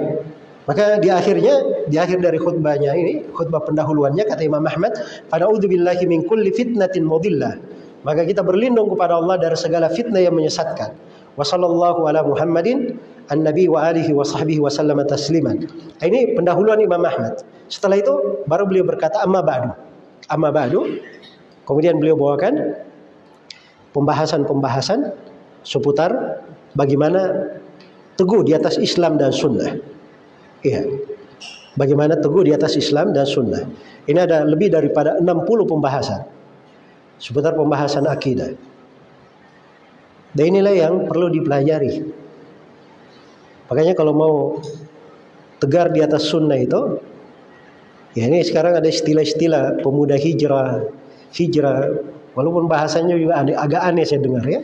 Maka di akhirnya, di akhir dari khutbahnya ini, khutbah pendahuluannya kata Imam Ahmad, pada billahi min kulli fitnatin mudillah. Maka kita berlindung kepada Allah dari segala fitnah yang menyesatkan. Wa ala Muhammadin an-nabi wa alihi wa sahbihi wa sallama tasliman. Ini pendahuluan Imam Ahmad. Setelah itu baru beliau berkata amma ba'du. Amma ba'du. Kemudian beliau bawakan pembahasan-pembahasan seputar bagaimana teguh di atas Islam dan sunnah. Iya. Bagaimana teguh di atas Islam dan sunnah. Ini ada lebih daripada 60 pembahasan. Seputar pembahasan akidah. Dan inilah yang perlu dipelajari. Makanya kalau mau tegar di atas sunnah itu, ya ini sekarang ada istilah-istilah pemuda hijrah, hijrah, walaupun bahasanya juga agak aneh saya dengar ya.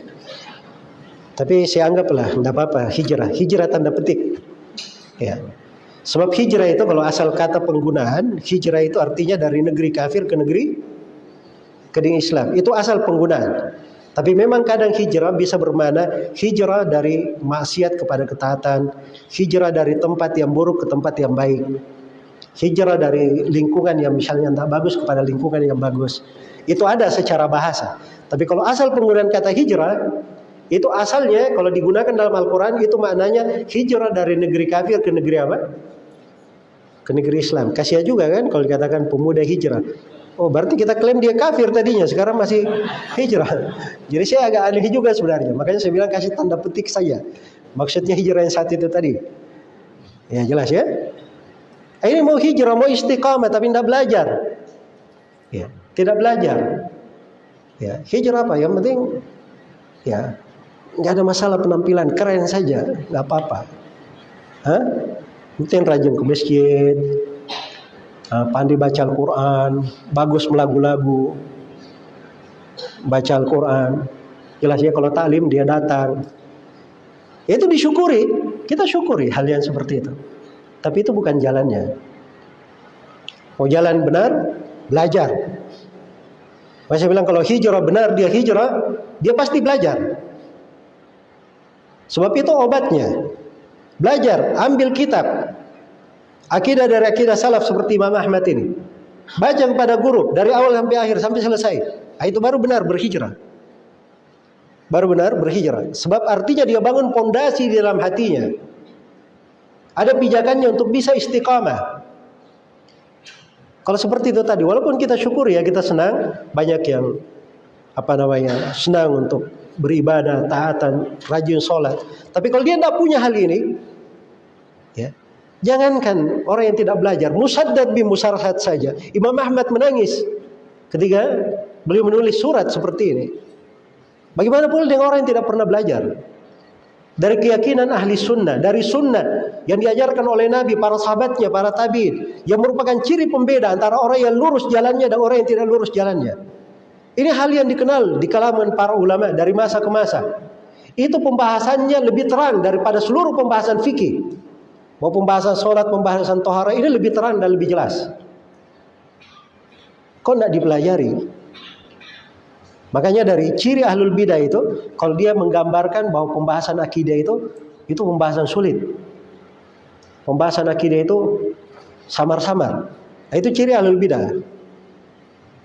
Tapi saya anggaplah tidak apa-apa hijrah, hijrah tanda petik. Ya. Sebab hijrah itu kalau asal kata penggunaan, hijrah itu artinya dari negeri kafir ke negeri ke negeri Islam. Itu asal penggunaan. Tapi memang kadang hijrah bisa bermana hijrah dari maksiat kepada ketaatan, hijrah dari tempat yang buruk ke tempat yang baik. Hijrah dari lingkungan yang misalnya tidak bagus kepada lingkungan yang bagus. Itu ada secara bahasa. Tapi kalau asal penggunaan kata hijrah, itu asalnya kalau digunakan dalam Al-Quran itu maknanya hijrah dari negeri kafir ke negeri apa? ke negeri Islam. Kasihan juga kan kalau dikatakan pemuda hijrah. Oh berarti kita klaim dia kafir tadinya, sekarang masih hijrah. Jadi saya agak aneh juga sebenarnya. Makanya saya bilang kasih tanda petik saja. Maksudnya hijrah yang saat itu tadi. Ya jelas ya. Ini mau hijrah, mau istiqamah tapi tidak belajar. Ya, tidak belajar. Ya, hijrah apa? Yang penting ya nggak ada masalah penampilan keren saja, nggak apa-apa. Hah? Mungkin rajin ke masjid, uh, pandai baca Al-Quran, bagus melagu-lagu, baca Al-Quran. Jelas ya kalau taklim dia datang. Itu disyukuri, kita syukuri hal yang seperti itu. Tapi itu bukan jalannya. Mau jalan benar, belajar. Saya bilang kalau hijrah benar dia hijrah, dia pasti belajar. Sebab itu obatnya. Belajar, ambil kitab, Akidah dari akidah salaf seperti Imam Ahmad ini. Baca kepada guru dari awal sampai akhir sampai selesai. Nah, itu baru benar berhijrah. Baru benar berhijrah. Sebab artinya dia bangun pondasi di dalam hatinya. Ada pijakannya untuk bisa istiqamah. Kalau seperti itu tadi, walaupun kita syukur ya, kita senang, banyak yang apa namanya senang untuk beribadah, taatan, rajin sholat. Tapi kalau dia tidak punya hal ini, ya Jangankan orang yang tidak belajar, musaddad bi musarhat saja. Imam Ahmad menangis ketika beliau menulis surat seperti ini. Bagaimana pula dengan orang yang tidak pernah belajar? Dari keyakinan ahli sunnah, dari sunnah yang diajarkan oleh Nabi, para sahabatnya, para tabiin, yang merupakan ciri pembeda antara orang yang lurus jalannya dan orang yang tidak lurus jalannya. Ini hal yang dikenal di kalangan para ulama dari masa ke masa. Itu pembahasannya lebih terang daripada seluruh pembahasan fikih. Mau pembahasan sholat, pembahasan tohara ini lebih terang dan lebih jelas. Kok tidak dipelajari? Makanya dari ciri ahlul bidah itu, kalau dia menggambarkan bahwa pembahasan akidah itu, itu pembahasan sulit. Pembahasan akidah itu samar-samar. Nah, itu ciri ahlul bidah.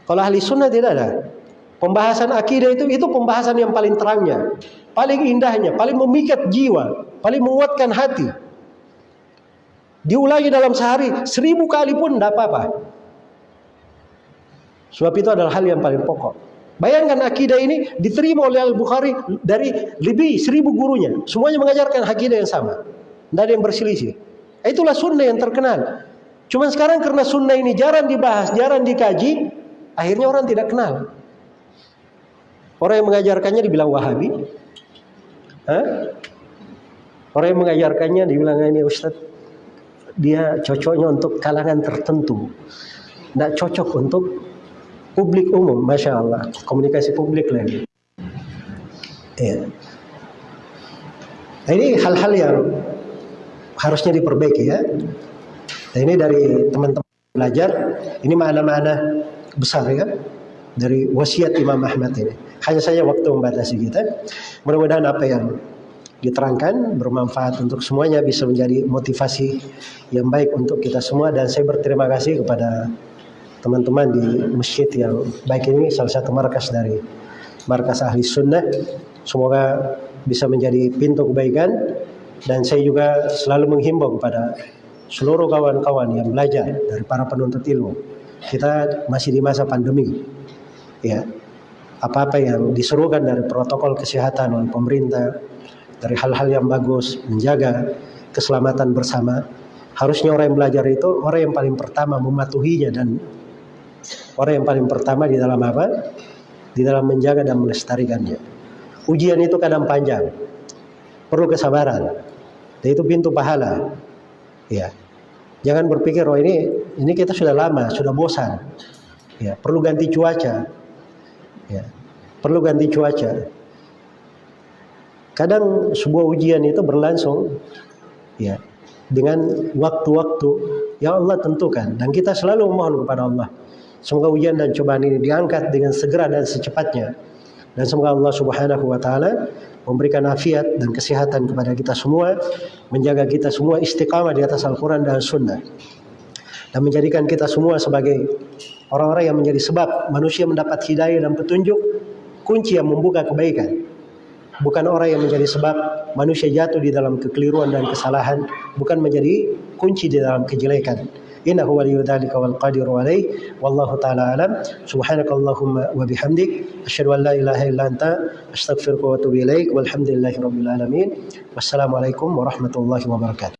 Kalau ahli sunnah tidak ada. Pembahasan akidah itu itu pembahasan yang paling terangnya, paling indahnya, paling memikat jiwa, paling menguatkan hati. Diulangi dalam sehari seribu kali pun tidak apa-apa. Sebab itu adalah hal yang paling pokok. Bayangkan akidah ini diterima oleh Al-Bukhari dari lebih seribu gurunya. Semuanya mengajarkan akidah yang sama. Tidak ada yang berselisih. Itulah sunnah yang terkenal. Cuma sekarang karena sunnah ini jarang dibahas, jarang dikaji, akhirnya orang tidak kenal. Orang yang mengajarkannya dibilang Wahabi. Hah? Orang yang mengajarkannya dibilang ini Ustadz dia cocoknya untuk kalangan tertentu. Tidak cocok untuk publik umum, masya Allah. Komunikasi publik lagi. Ya. Nah, ini hal-hal yang harusnya diperbaiki ya. Nah, ini dari teman-teman belajar, ini mana-mana besar ya dari wasiat Imam Ahmad ini. Hanya saja waktu membatasi kita. Mudah-mudahan apa yang diterangkan bermanfaat untuk semuanya bisa menjadi motivasi yang baik untuk kita semua. Dan saya berterima kasih kepada teman-teman di masjid yang baik ini salah satu markas dari markas ahli sunnah. Semoga bisa menjadi pintu kebaikan. Dan saya juga selalu menghimbau kepada seluruh kawan-kawan yang belajar dari para penuntut ilmu. Kita masih di masa pandemi. Ya apa-apa yang diserukan dari protokol kesehatan oleh pemerintah dari hal-hal yang bagus, menjaga keselamatan bersama. Harusnya orang yang belajar itu orang yang paling pertama mematuhinya dan orang yang paling pertama di dalam apa? Di dalam menjaga dan melestarikannya. Ujian itu kadang panjang, perlu kesabaran. Dan itu pintu pahala. Ya, jangan berpikir oh ini ini kita sudah lama, sudah bosan. Ya, perlu ganti cuaca. Ya, perlu ganti cuaca. Kadang sebuah ujian itu berlangsung ya dengan waktu-waktu yang Allah tentukan dan kita selalu memohon kepada Allah. Semoga ujian dan cobaan ini diangkat dengan segera dan secepatnya. Dan semoga Allah Subhanahu wa taala memberikan afiat dan kesehatan kepada kita semua, menjaga kita semua istiqamah di atas Al-Qur'an dan Sunnah. Dan menjadikan kita semua sebagai orang-orang yang menjadi sebab manusia mendapat hidayah dan petunjuk kunci yang membuka kebaikan. Bukan orang yang menjadi sebab manusia jatuh di dalam kekeliruan dan kesalahan bukan menjadi kunci di dalam kejelekan. Innahu waliyyu dzalika wal qadiru alaih wallahu taala alam. Subhanakallahumma wa bihamdik. Asyhadu an la ilaha illa anta. Astaghfiruka wa atubu ilaik. Walhamdulillahi rabbil alamin. Wassalamu warahmatullahi wabarakatuh.